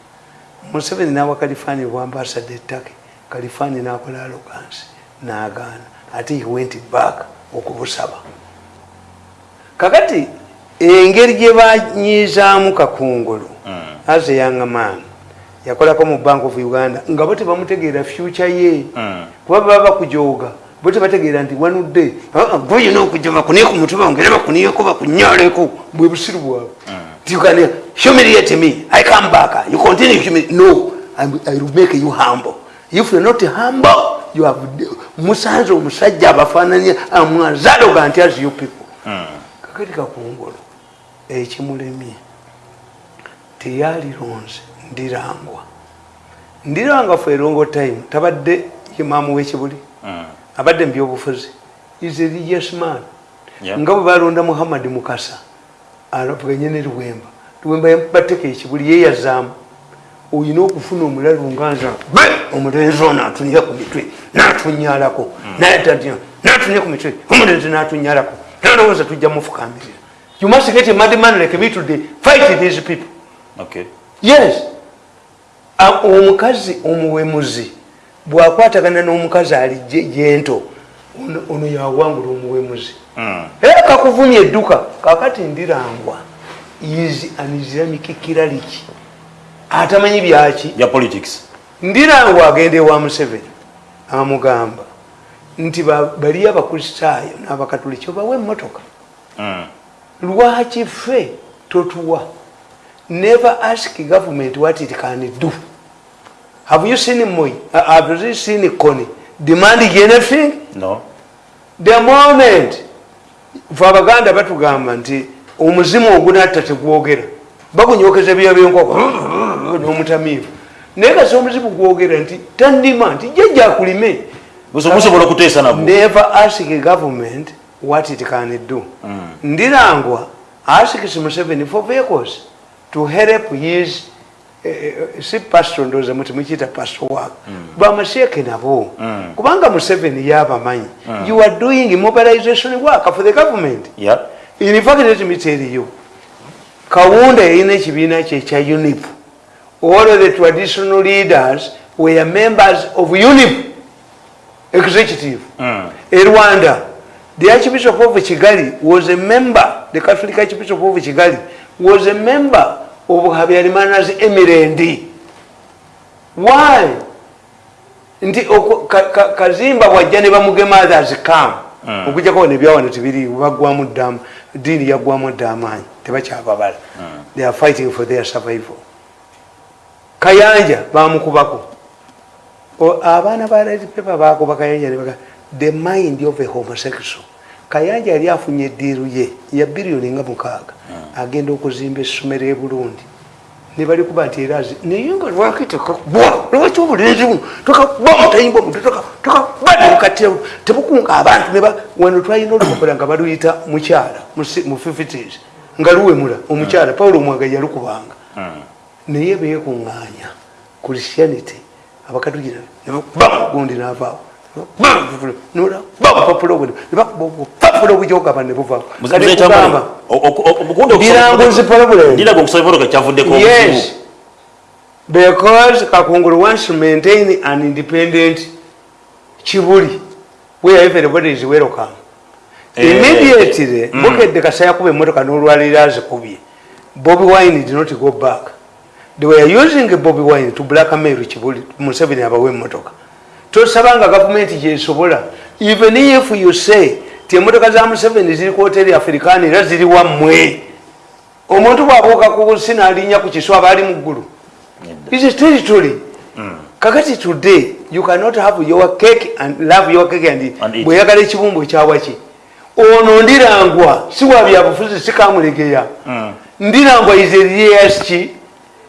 museveni nawa kalifani bwambasada ettake kalifani nakola alogansi naagaana ate he went back okubusaba kakati engeri gye banyizaamu kakungulu as a young man yakolako mu bank of uganda nga bo tebamutegeera future ye. Kuba baba bakujooga bo tebategeera nti wanudde goyina okuja bakuniye ku mutwe bangere bakuniyeko bakunyaleko bwe busiru bwabwe you can humiliate me i come back you continue no I'm- i will make you humble if you're not humble you have musanze omusajja abafaananya amwazaloga nti as you people. Kakati kakungulu ekimulemye teyalironze ndirangwa. Ndirangwa fe erongo time. Tabadde imaamu w'ekibuli abadde mu byobufuzi. Is a religious man. Nga bwe balonda muhammadi mukasa avuganye ne luwemba. Luwemba bateka ekibuli yeyazaamu oyina okufuna omulalu nganza be omulenzi ono atunira ku mitwe natunyalako natunya ku mitwe omulenzi natunyalako nalowooza tujja mufukamirira. You must get a mad man like me today. Fight these people. Okay. Yes. Omukazi omuwemuzi bwakwatagana n'omukazi ali gye- gyento ono- ono yawangula omuwemuzi. Era kakuvumya edduka kakati ndirangwa. Is an islamic kiraliki atamanyi byaki? Bya politics. Ndirangwa agenda ewa museveni amugamba nti ba- bali abakristaayo n'abakatuliki obawe emmotoka. Lwaki ffe totuwa? Never ask government what it can do. Have you seen moi? Uh, have you seen koni demanding anything? No. The moment fe abaganda batugamba nti omuzimu ogunatta tegwogera. Bagunyokeza ebyo byenkoko n'omutamiivu. Naye kasi omuzimu gwogera nti tandima nti jjajja akulime musobola okuteesa nabwo never ask government what it can do. Ndirangwa asks museveni for vehicles to help his uh, si pastor ndoza muti mukiyita pastor work bamaseeke nabo. Kubanga museveni yabamanyi. You are doing mobilization work for the government. In fact let me tell you kawunda yalina ekibiina kye ekya unip all of the traditional leaders were members of unip executive e rwanda. The archbishop of kigali was a member the catholic archbishop of kigali was a member of habyarimana's emirendi why? Nti kazimba bwajja ne bamugema others come okujjako nebyawana tibiri bagwamu ddamu diini yaggwamu dda amaanyi tebakyababala they are fighting for their survival kayanja bamukubako. Abaana ba red paper bakuba kayanja nebaga the mind of a homosexual. Kayanja yali afunye eddiiru ye ya biliyoni nga mukaaga. Agenda okuzimba essomero e burundi. Ne bali kuba nti era naye nga lwaki tekakubwa lwaki obulenzi buno tokakubwa mutayimba omuntu tokakuba nemukatira tebukunga abantu neba wano twalina olukokola nga baluyita mukyala mu si- mu 50s nga luwemula omukyala pawulo omwaga yalukubanga naye beekuŋŋaanya christianity abakatugina nebakuba gundi navaawo papula obujogaba nebuvaawo kugamba biranguzi problem ndiraga okusabibologa kyavuddeko yes. Because kakungulu wants to maintain an independent kibuli where everybody is welcome Eh, immediately mm. bukedde kasa yakuba emmotoka n'olwaliro azikubye. Bobi wine did not go back they were using bobi wine to blackmail kibuli museveni abawe emmotoka tosabanga gavumenti gyesobola. Even if you say ti emmotoka za museveni ziri ku hoteri african era ziri wammwe omuntu bwabuuka ku busi naalinya ku kiswa aba ali mu ggulu. Is a territory kakati today you cannot have your cake and love your cake And eat. bweyagala ekibumbu ekyawaki ono ndirangwa si bwa byabufuzi sikamulegeya ndirangwa izeriyeyasiki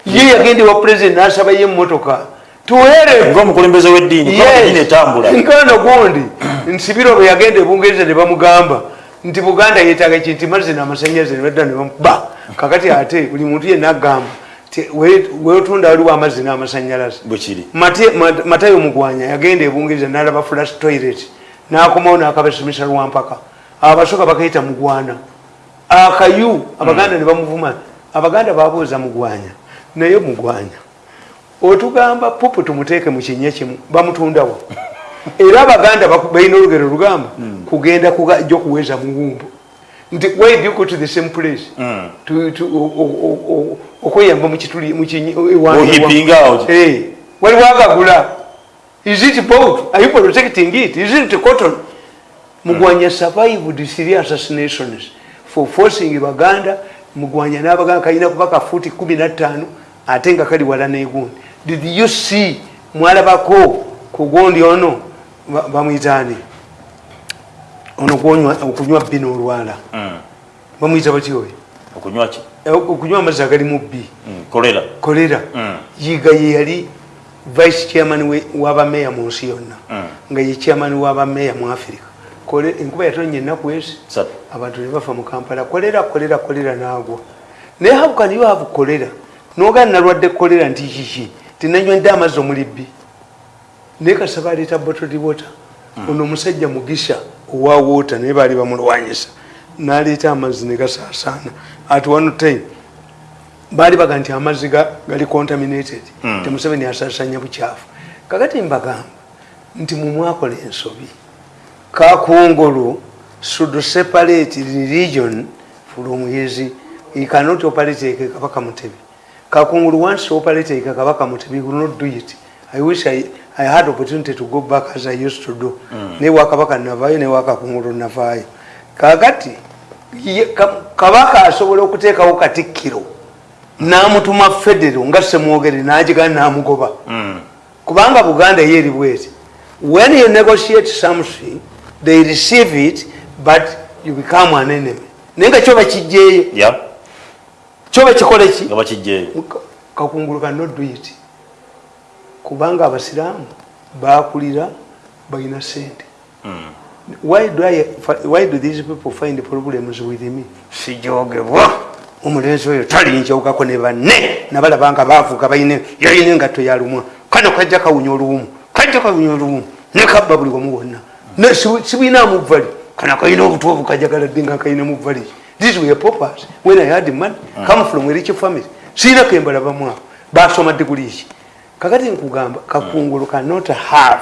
ye yagenda ewa president nasaba ye emmotoka tuwere ngaomukulembeze w'eddiini eddiini etambula nkano gundi nsibiro bwe yagenda ebungereza ne bamugamba nti buganda yetaaga ki nti mazzi namasanyalaze nebadda nebamuba kakati ate buli muntu yenna agamba ti we- wetunda waliwo amazzi n'amasanyalaze. Bwekiri Mate- Ma- matayo mugwanya yagenda ebungereza nalaba flash toilet nakomawo nakabasomesa lwampaka abasoka bakayita mugwana. Akayu abaganda ne bamuvuma. Abaganda babuuza mugwanya naye mugwanya. Otugamba pupu tumuteeke mu kinya kimu. Bamutundawo. Era abaganda balina olugero lugamba kugenda jo kuweza muwumbu nti why do you go to the same place? Mm. O- okweyamba mukituli mukinyi ewa- Ohipinga awo. Eh, waliwo agagula is it boat are you protecting it? Is it cotton? Mugwanya survived three assassinations for forcing baganda mugwanya n'abaganda kalina kuba ka futi kumi na ttaano ate nga kali wala negundi. Did you see mwalabako ku gundi ono? Ba- bamwitaani. Ono okunywa bbi n'olwala bamwita batya oyo? Okunywa Eh, amazzi agalimu bbi. Mm, kolera. Kolera. Mm. yiga ye yali vice chairman w'abameeya mu nsi yonna. Nga ye chairman w'abameeya mu Kole- enkuba yatonnya ennaku ezi. Abantu ne bafa mu kampala kolera kolera kolera n'agwa. Naye how can you have kolera nogaa nalwadde kolera nti kiki tinanywedde amazzi omuli bbi? Naye kasaba aleeta bottled water. Ono omusajja mugisha owa water naye baali bamulwanyisa. N'aleeta amazzi ne gasaasaana. At one time baali baga nti amazzi ga- gali contaminated. Mm. temuseveni asaasanya bukyafu. Kakati mbagamba nti mumwakola ensobi kakungulu should separate religion from his he cannot operate like kabaka mutebi kakungulu wants to operate like kabaka mutebi he will not do it. I wish i, I had opportunity to go back as i used to do. Mm. ne wakabaka navaayo ne wakakungulu navaayo kakati ye- ka- kabaka asobola okuteekawo katikkiro n'amutuma federo nga semwogere n'agigana n'amugoba. Mm. kubanga buganda ye eri bweti. When you negotiate something they receive it but you become an enemy. Naye nga kyoba kijjeeyo ya kyoba kikole ki nga bakijjeeyo. Ka- kakungulu it kubanga abasiraamu bakulira balina sente Mm. why do, I, why do these people find problems with me? Sijogebwa. Omulenzi oyo talinjawukako ne banne nabalabanga bavuga balina yalina engatto yalumwa kano kajja kawunya oluwumu kajja kawunya oluwumu nekabba buli wamu wonna. Ne si- sibwina muvali kana kalina obutu obukajagaladde nga kalina muvali these were poppers when i had money come from a rich family. Siina kembalabamu abo basoma diguli ki kakati nkugamba kakungulu cannot have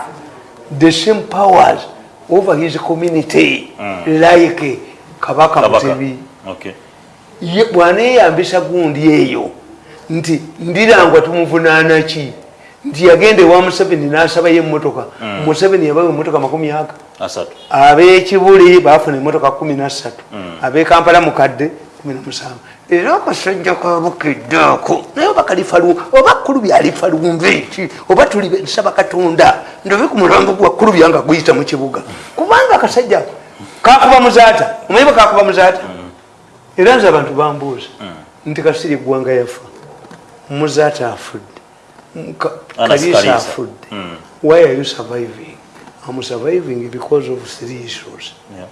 the same powers over his community. Like kabaka kabaka. Mutebi. Okay. Ye- bwaneyambisa gundi eyo. Nti ndirangwa tumuvunaana ki nti yagenda ewa museveni n'asabayo emmotoka museveni yabawa emmotoka makumi aga. Asatu. Ab'ekibuli baafuna emmotoka kumi nassatu. Ab'ekampala mukadde kumi namusanvu era akasajja kabukedde ako naye oba kalifalu oba kulubi alifalumva eki oba tuli nsaba katonda ndobe ku mulambo gwa kulubi nga guyita mu kibuga. Kubanga akasajja kakuba muzaata omanyi bwe kakuba muzaata era nze abantu bambuuza nti kasiri eggwanga yafa muzaata afudde Kalisa. afudde. Mm. why are you surviving? I'm surviving because of three issues. Yeah.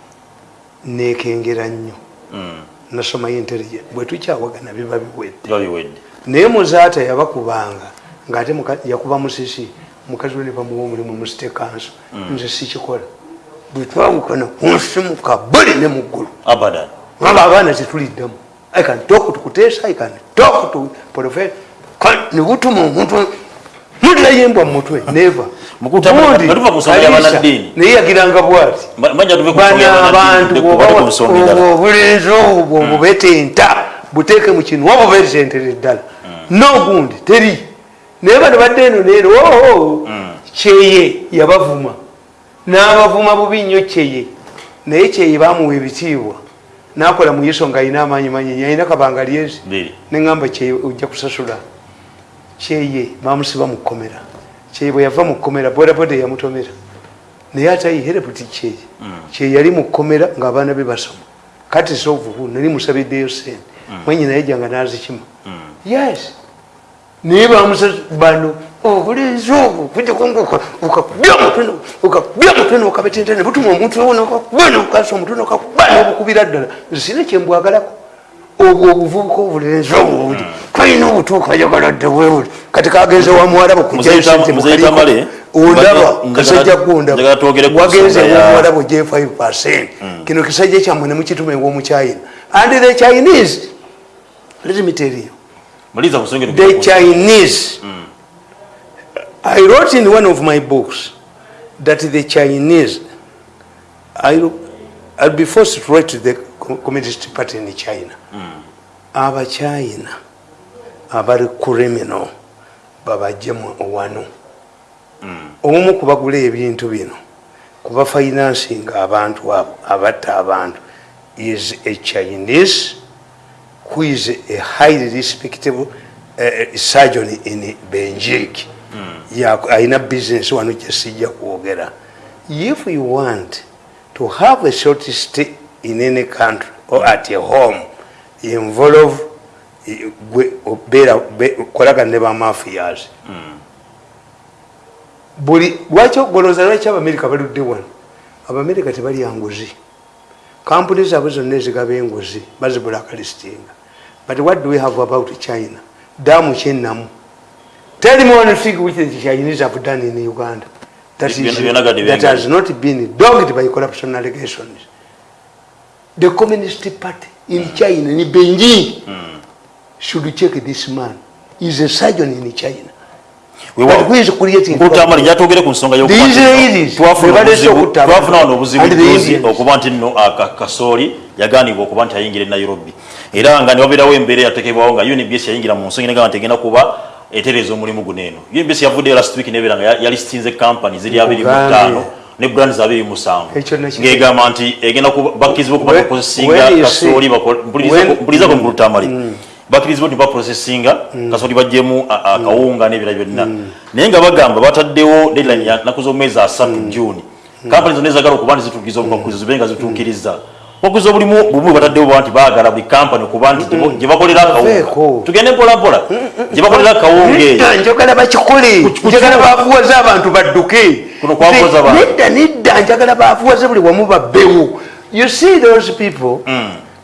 nekengera nnyo. Mm. nasomayo intelligent bwe tukyawagana biba biwedde. Biwedde. Naye muzaata yabakubanga ngaate muka- yakuba musisi. Mukazi we ne bamuwa omulimu mu state council. Nze sikikola. Bwe twawukana kunsimuka buli ne mu ggulu. Abadan. Aba abaana tetuliddamu. I can talk to kuteesa i can talk to professor Ka- ne butuma omuntu mulirayo embwa mu mutwe neva naye yagiranga bwati bana abantu obulenzi obwo bubetenta buteeke mu kinu waba obeeri sentere ddala nogundi teri. Naye bano badde eno neeno oo kyeye yabavuma. N'abavuma bubi nnyo kyeye naye kyeye bamuwa ebitiibwa nakola mu yeso nga alina amaanyi manyi alina kabanga lyezi neŋamba kyeye ojja kusasula kyeye bamusiba mu kkomera. Kyeye bwe yava mu kkomera bodaboda yamutomera naye ate ayihereputi kyeye. Kyeye yali mu kkomera ng'abaana be basoma. Kati sovubu nali musabiddeyo sente. Mwenyi naye janga nazikima. Yes. Naye bamusa bano obulenzi obwo ukakubya omutwe nokabetentene butuma omuntu okakubana omutwe nokakubana obukubira ddala. Sina kyembwagalako obwo obuvubuka obulenzi obwo buli kalina obutuuka yagaladde webuli kati kagenze wa Muzeyi Tamale, ondaba kasajja njagala gondaba twogere ku wagenze nsonga ya- wamuwalabo j 5 percent. Kino kisajja kyammwe nemukituma ew'omuchina and the chinese let me tell you. The chinese. I wrote in one of my books that the chinese I'll, I'll be forced to write to the Co- communist party in china. Abachina abali criminal babajjemu wano omu kubagula ebintu bino kuba finansinga abantu abo abatta abantu is a chinese who is a highly respectable uh, surgeon in benjik mm. alina business wano gyesijja kwogera. If you want to have a short stay in any country or at a home involve kolagana ne bamafias buli lwaki ogoloza lwaki abamerika baludde wano? Abamerika tebalya nguzi kampuni zaabwe zonna ezigaba enguzi bazibulakalistinga but what do we have about china? Damu kyenamu tell me one thing which the chinese have done in uganda. That, is, that has not been dogged by corruption allegations. The communist party in china in beijing should check this man? He's a surgeon in china. But who is creating nkutamale njatwogere ku nsonga y'okuba The nti Israelis, twafuna be baleese obuzibu- okutta twafuna abantu. wano obuzibu And the tuuzi Indians. okuba nti nno aka- kasooli yaganibwa okuba nti ayingira e nairobi. Era nga newabeerawo embeera eyatekebwawo nga unbs yayingira mu nsonga negamba nti egenda kuba etereeza omulimu guno eno. Unbs yavuddeyo last week nebeera nga ya- yalistinze company ziri abiri mu Mugambe. ttaano ne brands abiri musanvu. Ekyo nakyo- ng'egamba nti egenda kuba- bakkiriza okuba Where- baprosesinga where you kasooli see- bako- when- mpulizako mulutamali bakkirizibwa nti baprosesinga kasooli baggyemu a- akawunga n'ebira byonna. Naye nga bagamba bataddewo deadline ya nnaku z'omwezi asatu juni kampani zonna ezagala okuba nti zituukiriza obukwakkulizo zibe nga zituukiriza. Obukwakkulizo bulimu bumu bataddewo bwa nti baagala buli kampani okuba nti gye bakolera akawunga tugende mpolampola. Gye bakolera akawunga eyo njagala bakikole. Njagala bavuwaze abantu badduke. Nedda nedda njagala bavuwaze buli wamu babbewo you see those people?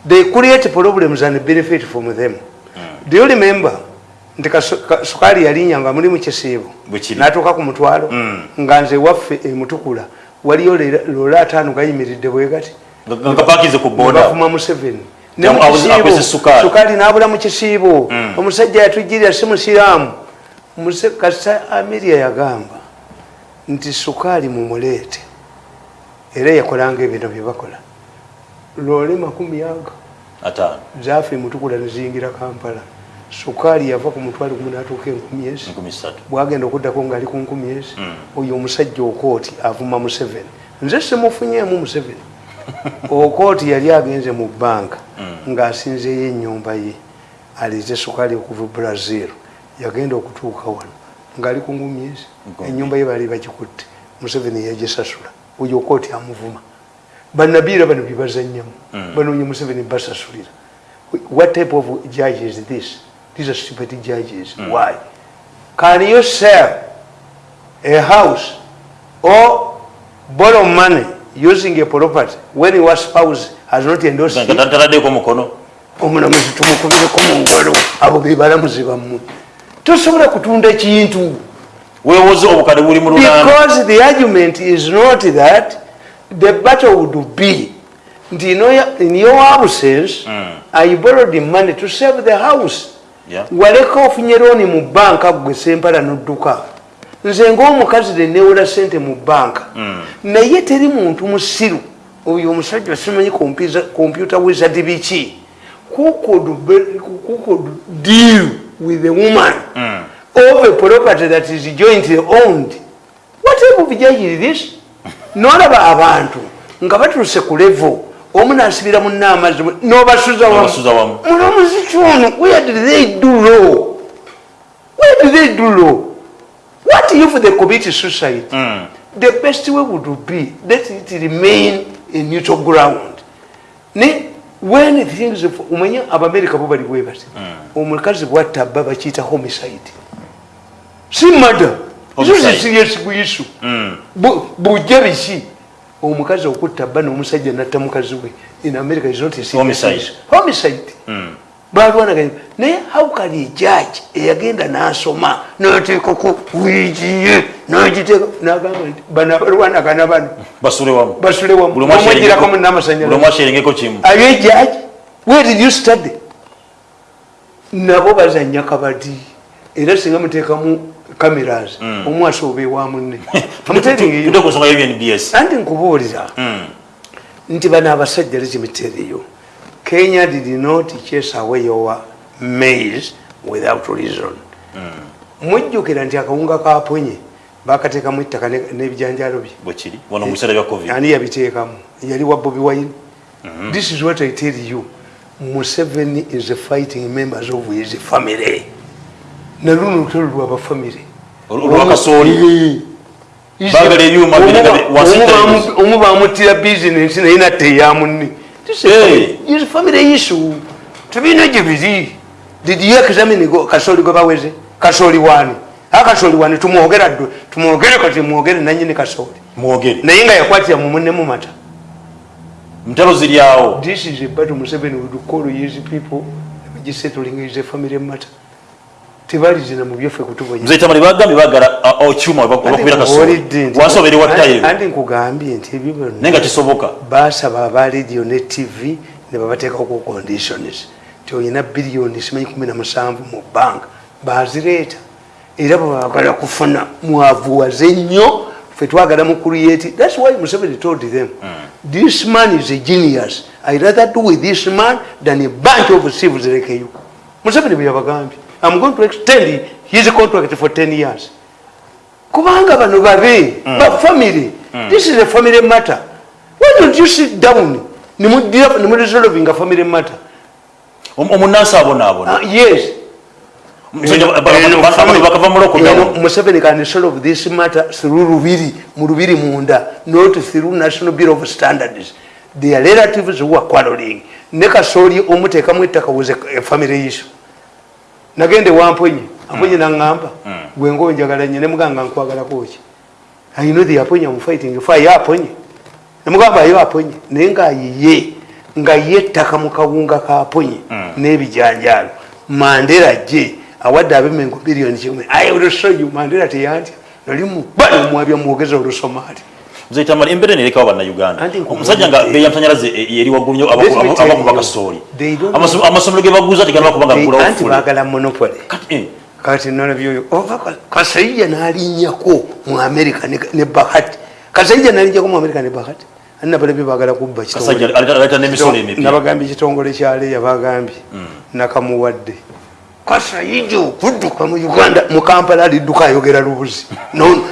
They create problems and benefit from them do you remember? Nti kasu- ka- sukaali yalinnya nga muli mu kisiibo. N'atuuka ku mutwalo nga nze waffe emutukula waliyo leera- loola ataano gayimiridde bwe gati. Nga nga kapaakize ku boda. Bafuma museveni. Ne Yamu- mu abuze- kisiibo, akwese sukaali. sukaali n'abula mu kisiibo. Omusajja yatujirira si musiraamu. Kasa amiria yagamba nti sukaali mumuleete. Era yakolanga ebintu byebakola loole makumi aga ataano. zaafe mutukula neziyingira kampala sukaali yava ku mutwalo gumu n'atuuka enkumi ezi. Bwagenda okuddako ngaali ku nkumi ezi oyo omusajja okooti avuma museveni nze simufunyeemu museveni okooti yali agenze mu banka ng'asinzeeyo ennyumba ye. Aleete sukaali okuva e brazil. Yagenda okutuuka wano ngaali ku nkumi ezi. Ennyumba ye baali bagikutte museveni yagisasula. Oyo okooti amuvuma. Bannabiira bano byebazannyamu banoonya museveni basasulira. What type of judge is this these are stupid judges. Why? Can you sell a house or borrow money using a property when your spouse has not endorsed it? omulamuzi tumukubireko mu ngalo abo be balamuzi bammwe. Tosobola kutunda kintu. Weewoze obukadde buli because the argument is not that the battle would be. Nti in your- absence i borrowed the money to save the house. Waleka ofunye looni mu banka gwe sempala nodduka. Nze ngaomukazi nenewola sente mu banka. Naye teri muntu musiru. Oyo omusajja simanyi kompyuta wizard biki? Who could, be, who could deal with a woman. Mm. of a property that is jointly owned. What type of judge is this? Nolaba abantu nga batuuse ku levo omu nasibira munna amazzi nobasuza wamu. munomuziki ono where did they do law? Where did they do law? What if they commit suicide? Mm. the best way would be let it remain a neutral ground. Ne when things omanye abamerika bo bali bwebati omukazi bwatta bba bakiyita homicide. Si mada Homicide. isosisiryesiguyissu Mm. bujja biki omukazi okutta bba n'omusajja natta mukazi we in america is not a Homicide. issue. homicide. Mm. balwanaganya naye hawkali ejaji eyagenda n'asoma n'ateekako wiigiye n'agiteeka n'agamba nti bano abalwanagana bano basule wamu. omwegirako kimu. Ayo ejaji where did you study? Nabo bazanya kabadi. Era singa muteekamu cameras ewa munne. Telling you. tudde ku nsonga y'ebnbs anti nkubuulira Mm. nti bano abasajja lekimiteriyo kenya did not chase away your maize without reason. Mujjukira nti akawunga kaponye bakateekamu ettaka ne- n'ebijanjalo bye. Ani yabiteekamu? Yali wa bobi wine. This is what i tell you. Museveni is fighting members of his family naluno lutalo lwabafamily Olu- olwakasooli. Baagala ebyuma biri- wansi television. omu bamutira bizinesi naye natta eyamunne Hey. family issue tebirina gye biri did you examine go- kasooli gwe baweze kasooli wani. A kasooli wani tumwogera ddwe tumwogere kati mwogere nanyini kasooli mwogere. Naye nga yakwatira mu munne mu mata. Ntalo ziri awo this is a battle museveni would call his people. Gisettling is a family matter tebalizina mu byaffe kutubonya nze tamali bagambye bagala okyuma bakubira kasooli wansi obeere wa tayiru andi nkugambye nti ebyo byonna naye nga kisoboka. basaba aba radio ne tv ne babateekako conditions ti olina biliyoni simanyi 17 mu banka bazireeta era bwebagala kufuna mwavuwaze nnyo fe twagala mu create thats why museveni told them this man is a genius. I rather do with this man than a bunch of civils like you museveni bwe i'm going to extend his contract for 10 years. Kubanga bano babe bafamily this is a family matter. Why don't you sit down? Nimuresolving a family matter. Om- omunansi abonaabona uh, yes. Ba- ba- ba- museveni can solve this matter through lubiri mu lubiri munda not through national bureau of standards. Their relatives who are quarreling. Ne kasooli omuteekamu ettaka was a a family issue nagende wamponye amponye naŋŋamba gwenga onjagala nye nemugamba nkwagalako ki i know the aponye am fighting for ye aponye nemugamba yo aponye naye ngaayiye nga ye ettaka mu kawunga ka aponye n'ebijanjaalo. Mandera gye awadde abemengo biliyoni kimwe i will show you. Mandera teyantya. Nali mubali omwabya mwogeza olusomaali embeera nerekawo bannayuganda Anti nkubuulire- omusajja nga beyamasanyalaze eri waggulu nnyo Let me tell abakuba you, kasooli they don't Amaso- amasomero ge baguza tegalaba kubanga anti fule baagala monopoly Kati, eh, kati nolabyoyo ova kasaija nalinnyako mu america ne- ne bahati kasaija nalinnyako mu america ne bahati ani nabalabye baagala kubba kitongole. aleeta n'emisolo emipya nabagambye ekitongole kyaleeya bagambye nakamuwadde kasaija okudduka mu uganda mu kampala alidduka ayogera lubuzi nono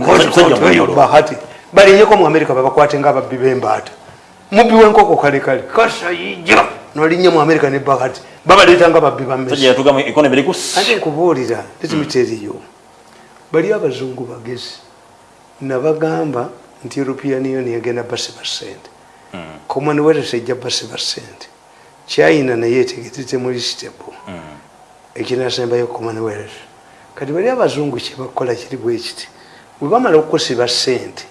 Musajja munyolo. bahati balinyeko mu america babakwate ngaababbi bembaata. Mubbi wenkoko kalekale kasaija nolinnya mu america ne bahati babaleeta nga babbi bammesi musajja yatugamu ekonomi eriku ate nkubuulira tetimiteriyo bali abazungu bagezi nabagamba nti european union egenda basiba sente commonwealth ejja basiba sente china naye etegetetemuli stable ekinasembayo commonwealth kati bali abazungu kyebakola kiri bwe kiti. Bwe bamala okukusiba sente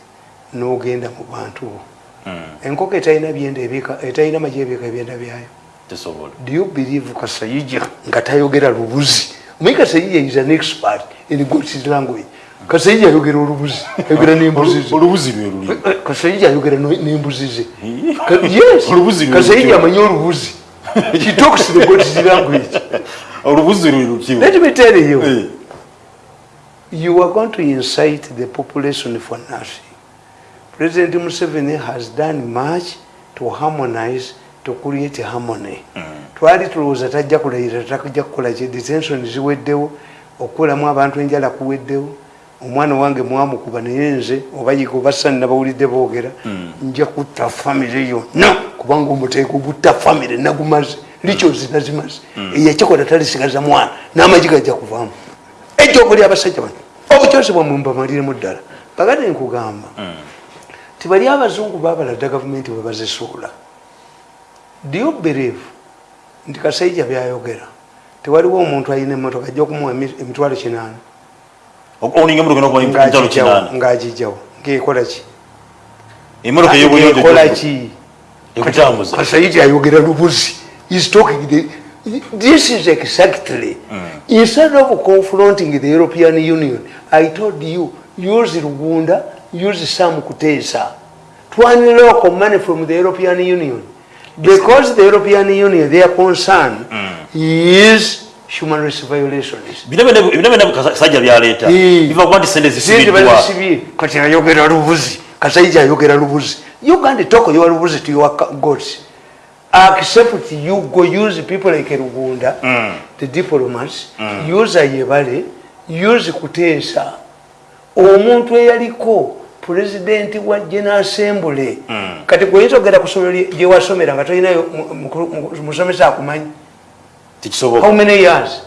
n'ogenda mu bantu bo. Enkoko etalina etalina maji ebiika ebyenda byayo. Do you believe kasayija nga tayogera lubuzi? Omanyi kasayija is an expert in God's language. Kasayija ayogera olubuzi ayogera n'embuzi ze. Olubuzi lwe luli. Eh, kasayija ayogera n'embuzi ze. Yes. Kasayija amanyi olubuzi. He talks the God's language. Olubuzi lwe lutyo let me tell you. Eh, you are going to incite the population for nothing. President Museveni has done much to harmonize to create harmony. Twali tulowooza tajja kulayira tajja kukola ki? Detention ziweddewo okukolamu abantu enjala kuweddewo omwana wange mwamukuba naye nze oba yiga oba sani nabawulidde boogera nja kutta famire yonna kubanga omuteeko gutta famire nagumaze likyozi nazimaze eyakikola talisigaza mwana n'amagi gajja kuvaamu. Ejja okuli abasajja bano obukyosi bwamwe mbamaliremu ddala. Bagade nkugamba tibali abazungu babalada gavumenti bwe bazisuula do you believe? Nti kasaija byayogera. Tewaliwo omuntu alina emotoka ajja okumuwa emi- emitwalo kinaana. Oninga emotoka nokuba mitalo kinaana. ng'agijjawo ngaekola ki? Emotoka ekola eyobuyonjo ki? ekutambuza kasaija ayogera lubuzi. Is talking the, this is exactly instead of confronting the european union i told you use lugunda use sam kuteesa twan local money from the european union. Because the european union their concern is human rights violations. Kasajja byaleeta Eh. biva kuba nti sente zisibiddwa kati ayogera lubuzi. Kasaija ayogera lubuzi. Uganda talk your lubuzi to your gods. Accept you go use people like rugunda Mm. the diplomats use ayebale use kuteesa omuntu eyaliko pulezidenti wa general assembly kati gweoyinza okugenda kusomero lye- gyewasomera nga tolinayo mu- mu- mu- musomesa akumanyi how many years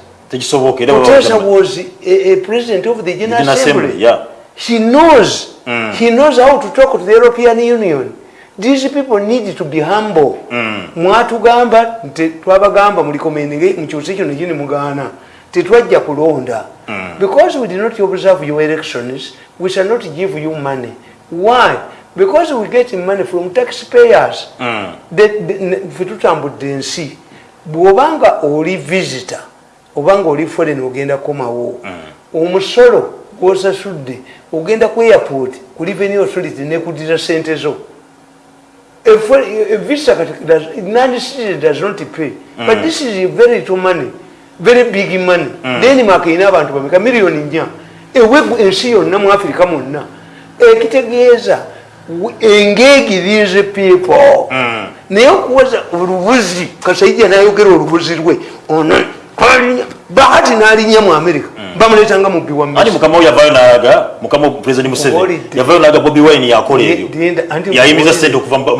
Kutesa was a, a president of the General, General Assembly. Assembly, yeah. He knows. Mm. He knows how to talk to the European Union. These people need to be humble. Mm. Mwatugamba twabagamba mulikomeninge mukyusi kino kini mugaana tetwajja kulonda. Mm. because we did not observe your elections we shall not give you money. Why? Because we get money from taxpayers. Mm. The- the- ne- ffe tutambudde ensi. Bw'obanga oli visitor obanga oli foreign ogenda kukomawo omusolo gwosasudde ogenda ku airport ku revenue authority nekudira sente zo. A a visitor kati does- not pay. But this is very little money very big money. Denmark erina abantu bameka miliyoni nnya ewe ensi yonna mu afirika mwonna ekitegeeza we- engage these people naye okuwaza olubuzi kasaija nayogera olubuzi lwe ono bahati nalinya mu amerika bamuletanga mubbi wa ani mukama we yavayo nalaga bobi wine yakola ebyo? yayimiza sente okuva mu-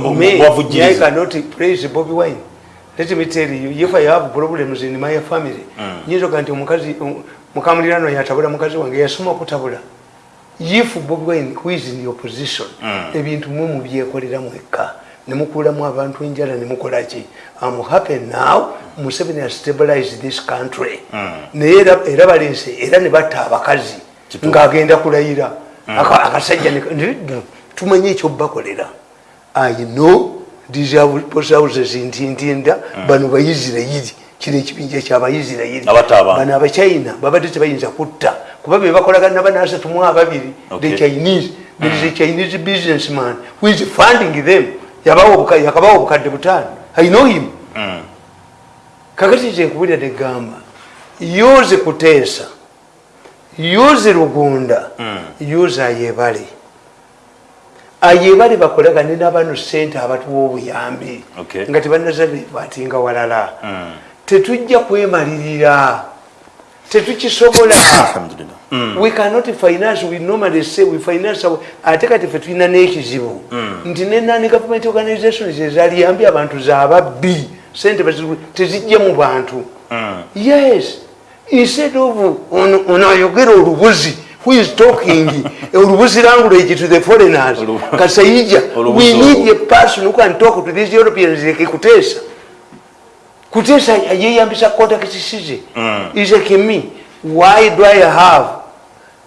Let me tell you, if I have problems in my family, nyinza oga nti omukazi mukamulirano yatabula mukazi wange yasoma okutabula if Bobby Wine who is in the opposition ebintu mwe mubyekolera mwekka nemukuulamu abantu enjala nemukola ki? Am happy now museveni has stabilized this country. Naye era- balense era ne batta abakazi ng'agenda kulayira. Aka- akasajja tumanye ekyobakolera i know post houses ntintinda bano baisirairi kino ekibinja kyabaisirairi abantu. bano abachina babadde tebayinza kutta. Kuba bebakolagana banasatu mu ababiri. The chinese. There is a chinese businessman who is funding them. Yakabawa obukadde butaano. I know him. Mm. kakati kyekubulira negamba yuze kuteesa yuze lugunda yuze ayebale ayebale bakolagane n'abano sente abatuwa obuyambi Okay. nga tebanaza batinga walala Mm. tetujja kwemalirira tetukisobola Alhamdulillah. Mm. we cannot finance we normally say we finance ate kati fe tulina n'ekizibu nti nenani government organizations ezaliyambye abantu zababbi sente tezijja mu bantu Mm. yes instead of ono ayogera olubuzi who is talking? Olubuzi language to the foreigners. Kasaija we need a person who can talk to these europeans. Like kuteesa kuteesa yeyambisa contacts ze Mm. is me why do i have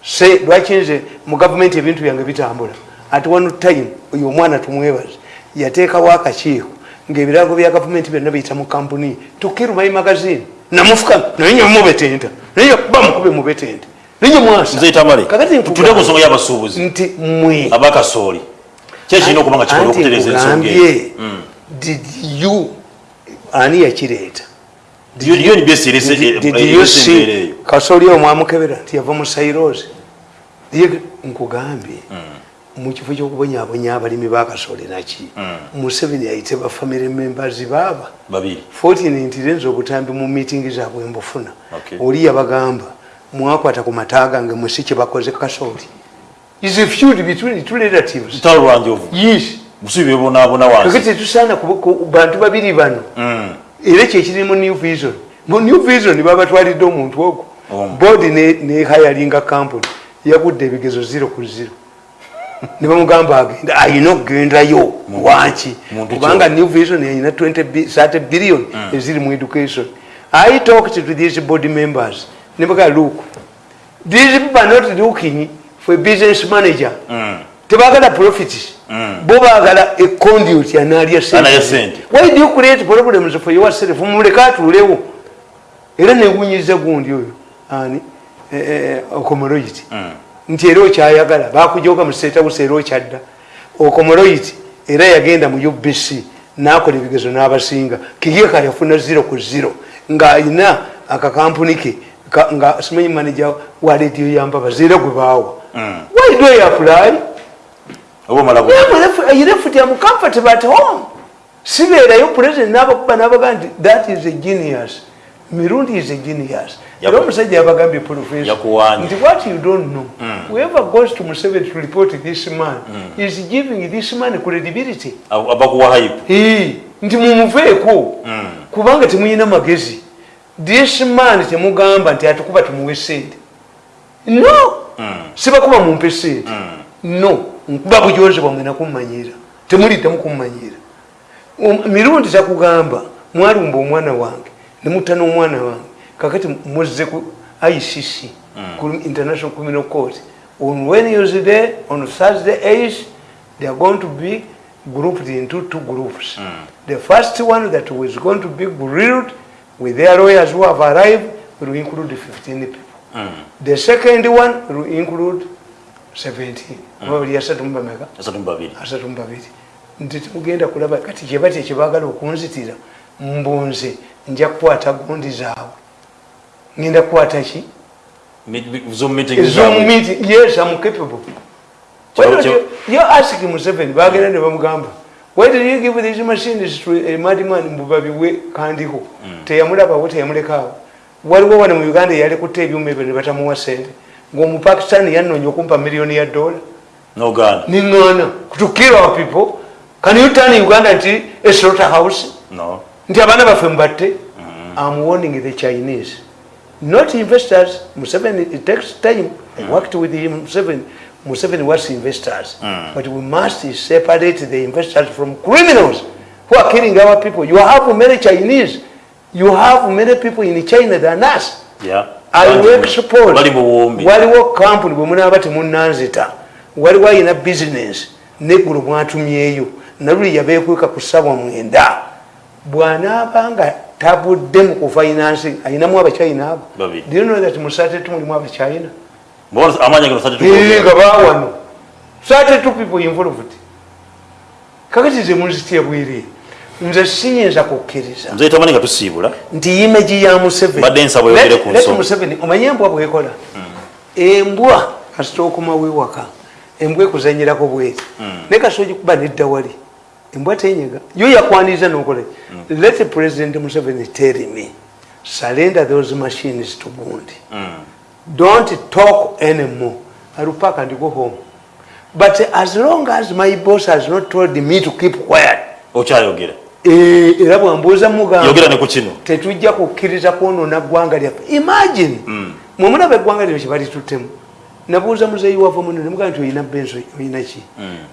say lwaki nze mu gavumenti ebintu byange bitambula? At one time oyo omwana tumwebaze yateekawo akakiiko ngaebirago bya gavumenti byonna biyita mu kampuni tukirumayi magazine. Namufuka naye nye mubetenta. Naye bamukube mubetente naye mwasa nze tamale tutule ku nsonga y'abasuubuzi nti mwe. Abakasooli ki ekirina okuba nga kikola okutereza ensonga eyo Mm. did you ani yakireeta? Kasoli omwamukebera nti yava mu sairosi ye nkugambye mukifo kyokubonyabonya abalimi bakasole naki? Museveni ayite bafamily members baaba. Babiri. Fortunate nze obutambi mu meeting zaabwe mbufuna. Oli yabagamba mwakwata ku mata gange mwesi kyebakoze kasooli. Is a feud between two relatives. Lutalo lwanjovu yes. Busubi bebonaabona wansi. Kakati ku bantu babiri bano. Mm. era kyekiri mu new vision. Mu new vision babatwalidde omuntu ogwo. Omu. boodi nehayalinga kampuni yagudde ebigezo zero ku zero. Ne bamugamba agenda ayina okugendayo? Wanki? kubanga new vision erina 30 billion eziri mu education. I talked to these board members nebaga look these people are not looking for a business manager. Mm. tebagala profit bo bagala a conduit analya sente. why do you create problems for yourself? Muleka atuulewo era newunyiza gundi oyo. Ani okomoroiti nti era okyayagala. Bakujoga mu state house era okyadda. Okomoroiti era yagenda mu ubc nakola ebigezo n'abasinga. Kigeka yafuna zero ku zero. Ng'ayina akakampuni ke nga simanyi manager wa rediyo yambabazi era gwe baawa. Why do you apply? Bu- left am comfortable at home. Sibeerayo president n'abakuba n'abaga nti that is a genius. Mirundi is a genius. Era omusajja yabagambye professor nti what you don't know whoever goes to museveni to report this man is giving this man credibility. Ab- abakuwa hype. Nti mumuveeko. Kubanga temuyina magezi this man temugamba nti atukuba tumuwe sente no! Sibakuba mumpe sente no! Nkuba bujozi bwamwe nakummanyira temuliddemu kummanyira Um, mirundi takugamba mwalumba omwana wange nemutta n'omwana wange kakati muzze ku icc ku international criminal court. On wednesday on thursday 8 they are going to be grouped into two groups. The first one that was going to be grilled with their lawyers who have arrived will include 15 people. The second one will include 17 oba bali asatu mu bameka asatu mu babiri. Asatu mu babiri. Nti temugenda kulaba kati kyebati ekyebagala okunzitira mbunze nja kukwata gundi zaabwe. Ngenda kukwata ki? Zoom meeting zaabwe. ezomumiti yes am capable. Why don't you- you ask museveni bagenda ne bamugamba why did you give these machines to a madman mbubabiwe kandiko teyamulabawo teyamulekaawo. Waliwo wano mu uganda eyalekutta ebyuma ebyo ne batamuwa sente ngaomupakistani yanoonya okumpa miliyoni ya dola. Niŋŋaana to kill our people. Can you turn uganda nti a slaughter house no. Nti abaana baffe mubatte am warning the chinese. Not investors. Museveni it takes time. I worked with him museveni museveni was investors but we must separate the investors from criminals who are killing our people. You have many chinese you have many people in china than us. Yeah. I Bangi will mu- export. bali mu buwumbi waliwo kampuni bwe munaaba temunanzita waliwo ayina bizinesi neggulu mwatumyeyo naluli yabeekweka ku ssabwa mwenda. Bw'anaaba nga tabudde mu kufinansi ayinamu abachina abo Babiri. Do you know that mu satetu mulimu abachina Amaanyi agano sate nga satetu people involved kakati ze munzitya bwiri nze siyinza kukkiriza nze tamani nga tusiibula. Nti imeji ya museveni. Omanye embwa bwekola embwa kasita okoma wewaka. Embwa ekuzanyirako bweti naye kasita ogikuba nedda wali. Embwa tenyega yo yakwaniriza nokola. Let president museveni tell me. Surrender those machines to gundi don't talk anymore. I will pack and go home. But as long as my boss has not told me to keep quiet okyayogera eh, era bwambuuza mugamba yogera ne ku kino. tetujja kukkiriza kwonoona ggwanga lyaffe. Imagine mwemulaba eggwanga lino kyebalituttemu nabuuza muzeeyi wava muno nemugaa nti oyina benso oyina ki?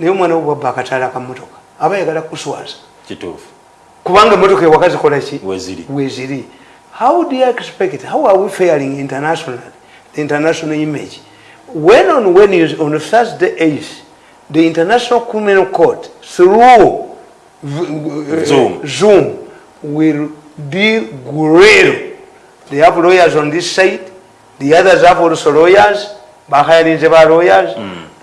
Naye omwana wo bwabba akataala kamotoka aba yagala kuswaza. Kituufu. Kubanga emotoka ewaka zikola ki? Weziri. Weziri. How do you expect it? how are we failing internationally the international image. When on when is on thursday 8 the international criminal court through v- Zoom. zoom will be grilled they have lawyers on this side the others have also lawyers bahayalinze ba lawyers.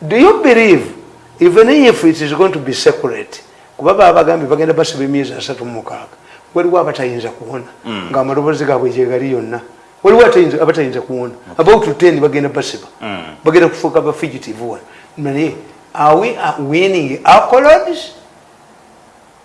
Do you believe even if it is going to be separate kuba baba bagambye bagenda basiba emyezi asatu mu mukaaga waliwo abatayinza kuwona ngaamaloboozi gaabwe gyegali yonna waliwo atayinza- abatayinza kuwona. About ten bagenda basiba bagenda kufuuka ba fugitive one naye are we winning accolades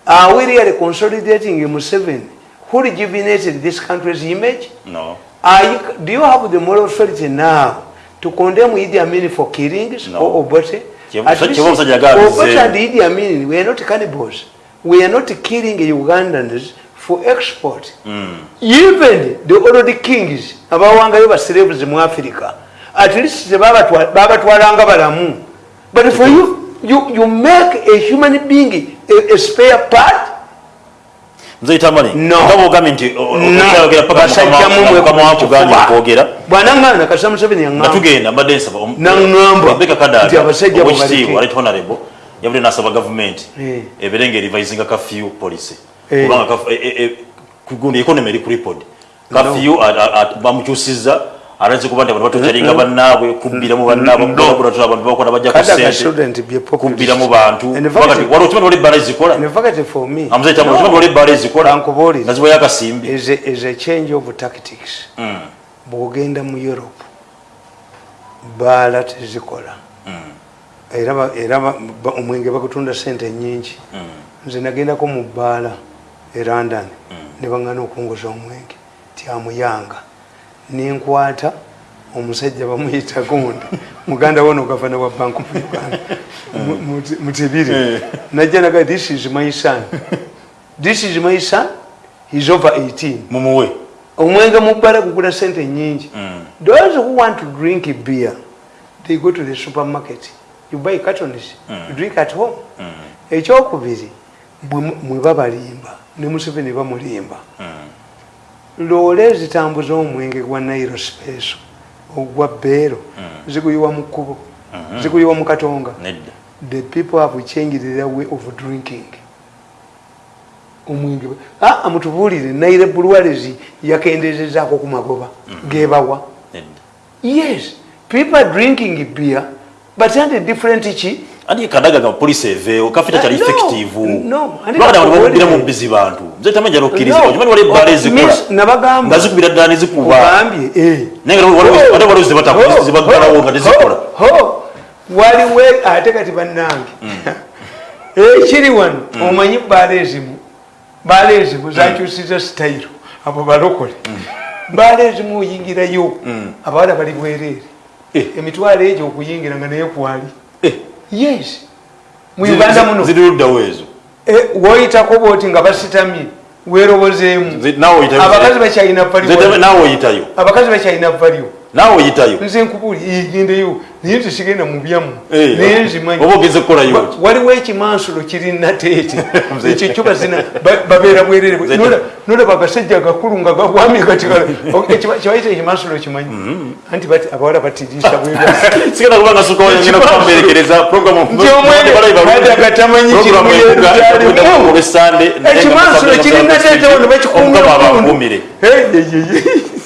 are we really consolidating museveni who rejuvenated this country's image? No. Are you, do you have the moral authority now to condemn Idi Amin for killings No. or Obote? Obote and Idi Amin? Were not cannibals. We are not killing Ugandans for export. Mm. Even the old kings abawangayo basiraves mu Africa, at least babatwa- babatwalanga balamu. But for you, you, you make a human being a, a spare part nze itamani No. nga bwogambye nti o- o- okyayogera paka basajja mukama- mukama wakugambye okwogera bwanaŋŋaana kasita museveni nga yaŋŋamba tugenda mbadde nsaba om- Naŋŋamba Rebecca Kadaga, nti abasajja abo owekitiibwa baleke. right honorable yabadde nasaba gavumenti Eh. ebeere nga erivisinga kafyu policy Eh. Kubanga kaf- e- e- e- kugundi economy eri kuripod kafyu bamukyusiza alanze kuba nti abantu batocalinga bannaabwe kubbiramu bannaabwe kulabulatula abantu bakola bajja ku Kadaga sente shouldn't be a populist. kubbiramu bantu. And in fact- Kubanga ti- waliwo okimanyi waliwo ebbaala ezikola In fact, for me, amuzeeta okimanyi waliwo ebbaala ezikola Kankubuulire. nga zibayo akasimbi is a, is a change of tactics. Mm, bw'ogenda mu europe baala tezikola. Era ba- era ba- omwenge bagutunda sente nyingi mm, nze nagendako mu bbaala e london ne baŋŋana okunguza omwenge tyamuyanga nenkwata omusajja bamuyita gundi. Muganda wono gavana wa bank of uganda. Mu- mutibiri najja naga this is my son. This is my son? He's over 18 mumuwe omwenge mu bbala gugula sente nyingi Mm. those who want to drink beer they go to the supermarket. You buy cartons. You drink at home. Ekyokubiri bwe mwe babalimba ne museveni bamulimba. Loole ezitambuza omwenge gwa nairo speso ogwa beero ziguyiwa mu kkubo ziguyiwa mu katonga. The people have changed their way of drinking. Omwenge ah, mutubuulire naire bulwalezi yakendezezaako ku magoba gebawa. Yes people are drinking beer but and different ki andi kadaga nga poliisi eveewo kafita kyali Uh, no, effective. no, andi lwakati abantu kakubuulire. bakubbira mu bizi bantu. Nze tamanya okkiriza No. okimanyi waliwo ebbaala Oh, ezikola miss, nabagamba. nga zikubira ddala nezikuba ogambye eh. naye nga waliwo- ate waliwo zebata- Oh, zebaggalawo oh, nga tezikola. oh, oh. waliwo ate kati bannange. Ekiri wano omanyi baala ezimu baala ezimu zakyusiza sitayiro abo balokole. Baala ezimu oyingirayo abawala bali bwereere. Eh. emitwalo egyo okuyingira nga naye kwali. Eh, yes. Mu uganda muno. ziri luddawo ezo Eh, woyitako booti nga basitamye weerobozeemu abakazi bakyalina oyitayo. Abakazi bakyalina valio naawe oyitayo? Nze nkubuli gendeyo naye nti sigenda mu. Byamu Eh, naye nzimanyi oba ogeze kukolayo waliwo ekimansulo kiri nateete Nze- ekyo kyo bazina ba- babeera bwerere. Nze- Nola- nolaba agasajja agakulu nga gawami kati kibayita ekimansulo kimanyi? Anti bati abawala batiriisa bweba sigenda kuba nga sukangenda kukamberekereza Nti omwene Kadaga tamanyi kiri mu Yerusaalemu. ekimansulo kiri nateete wano bakikuumye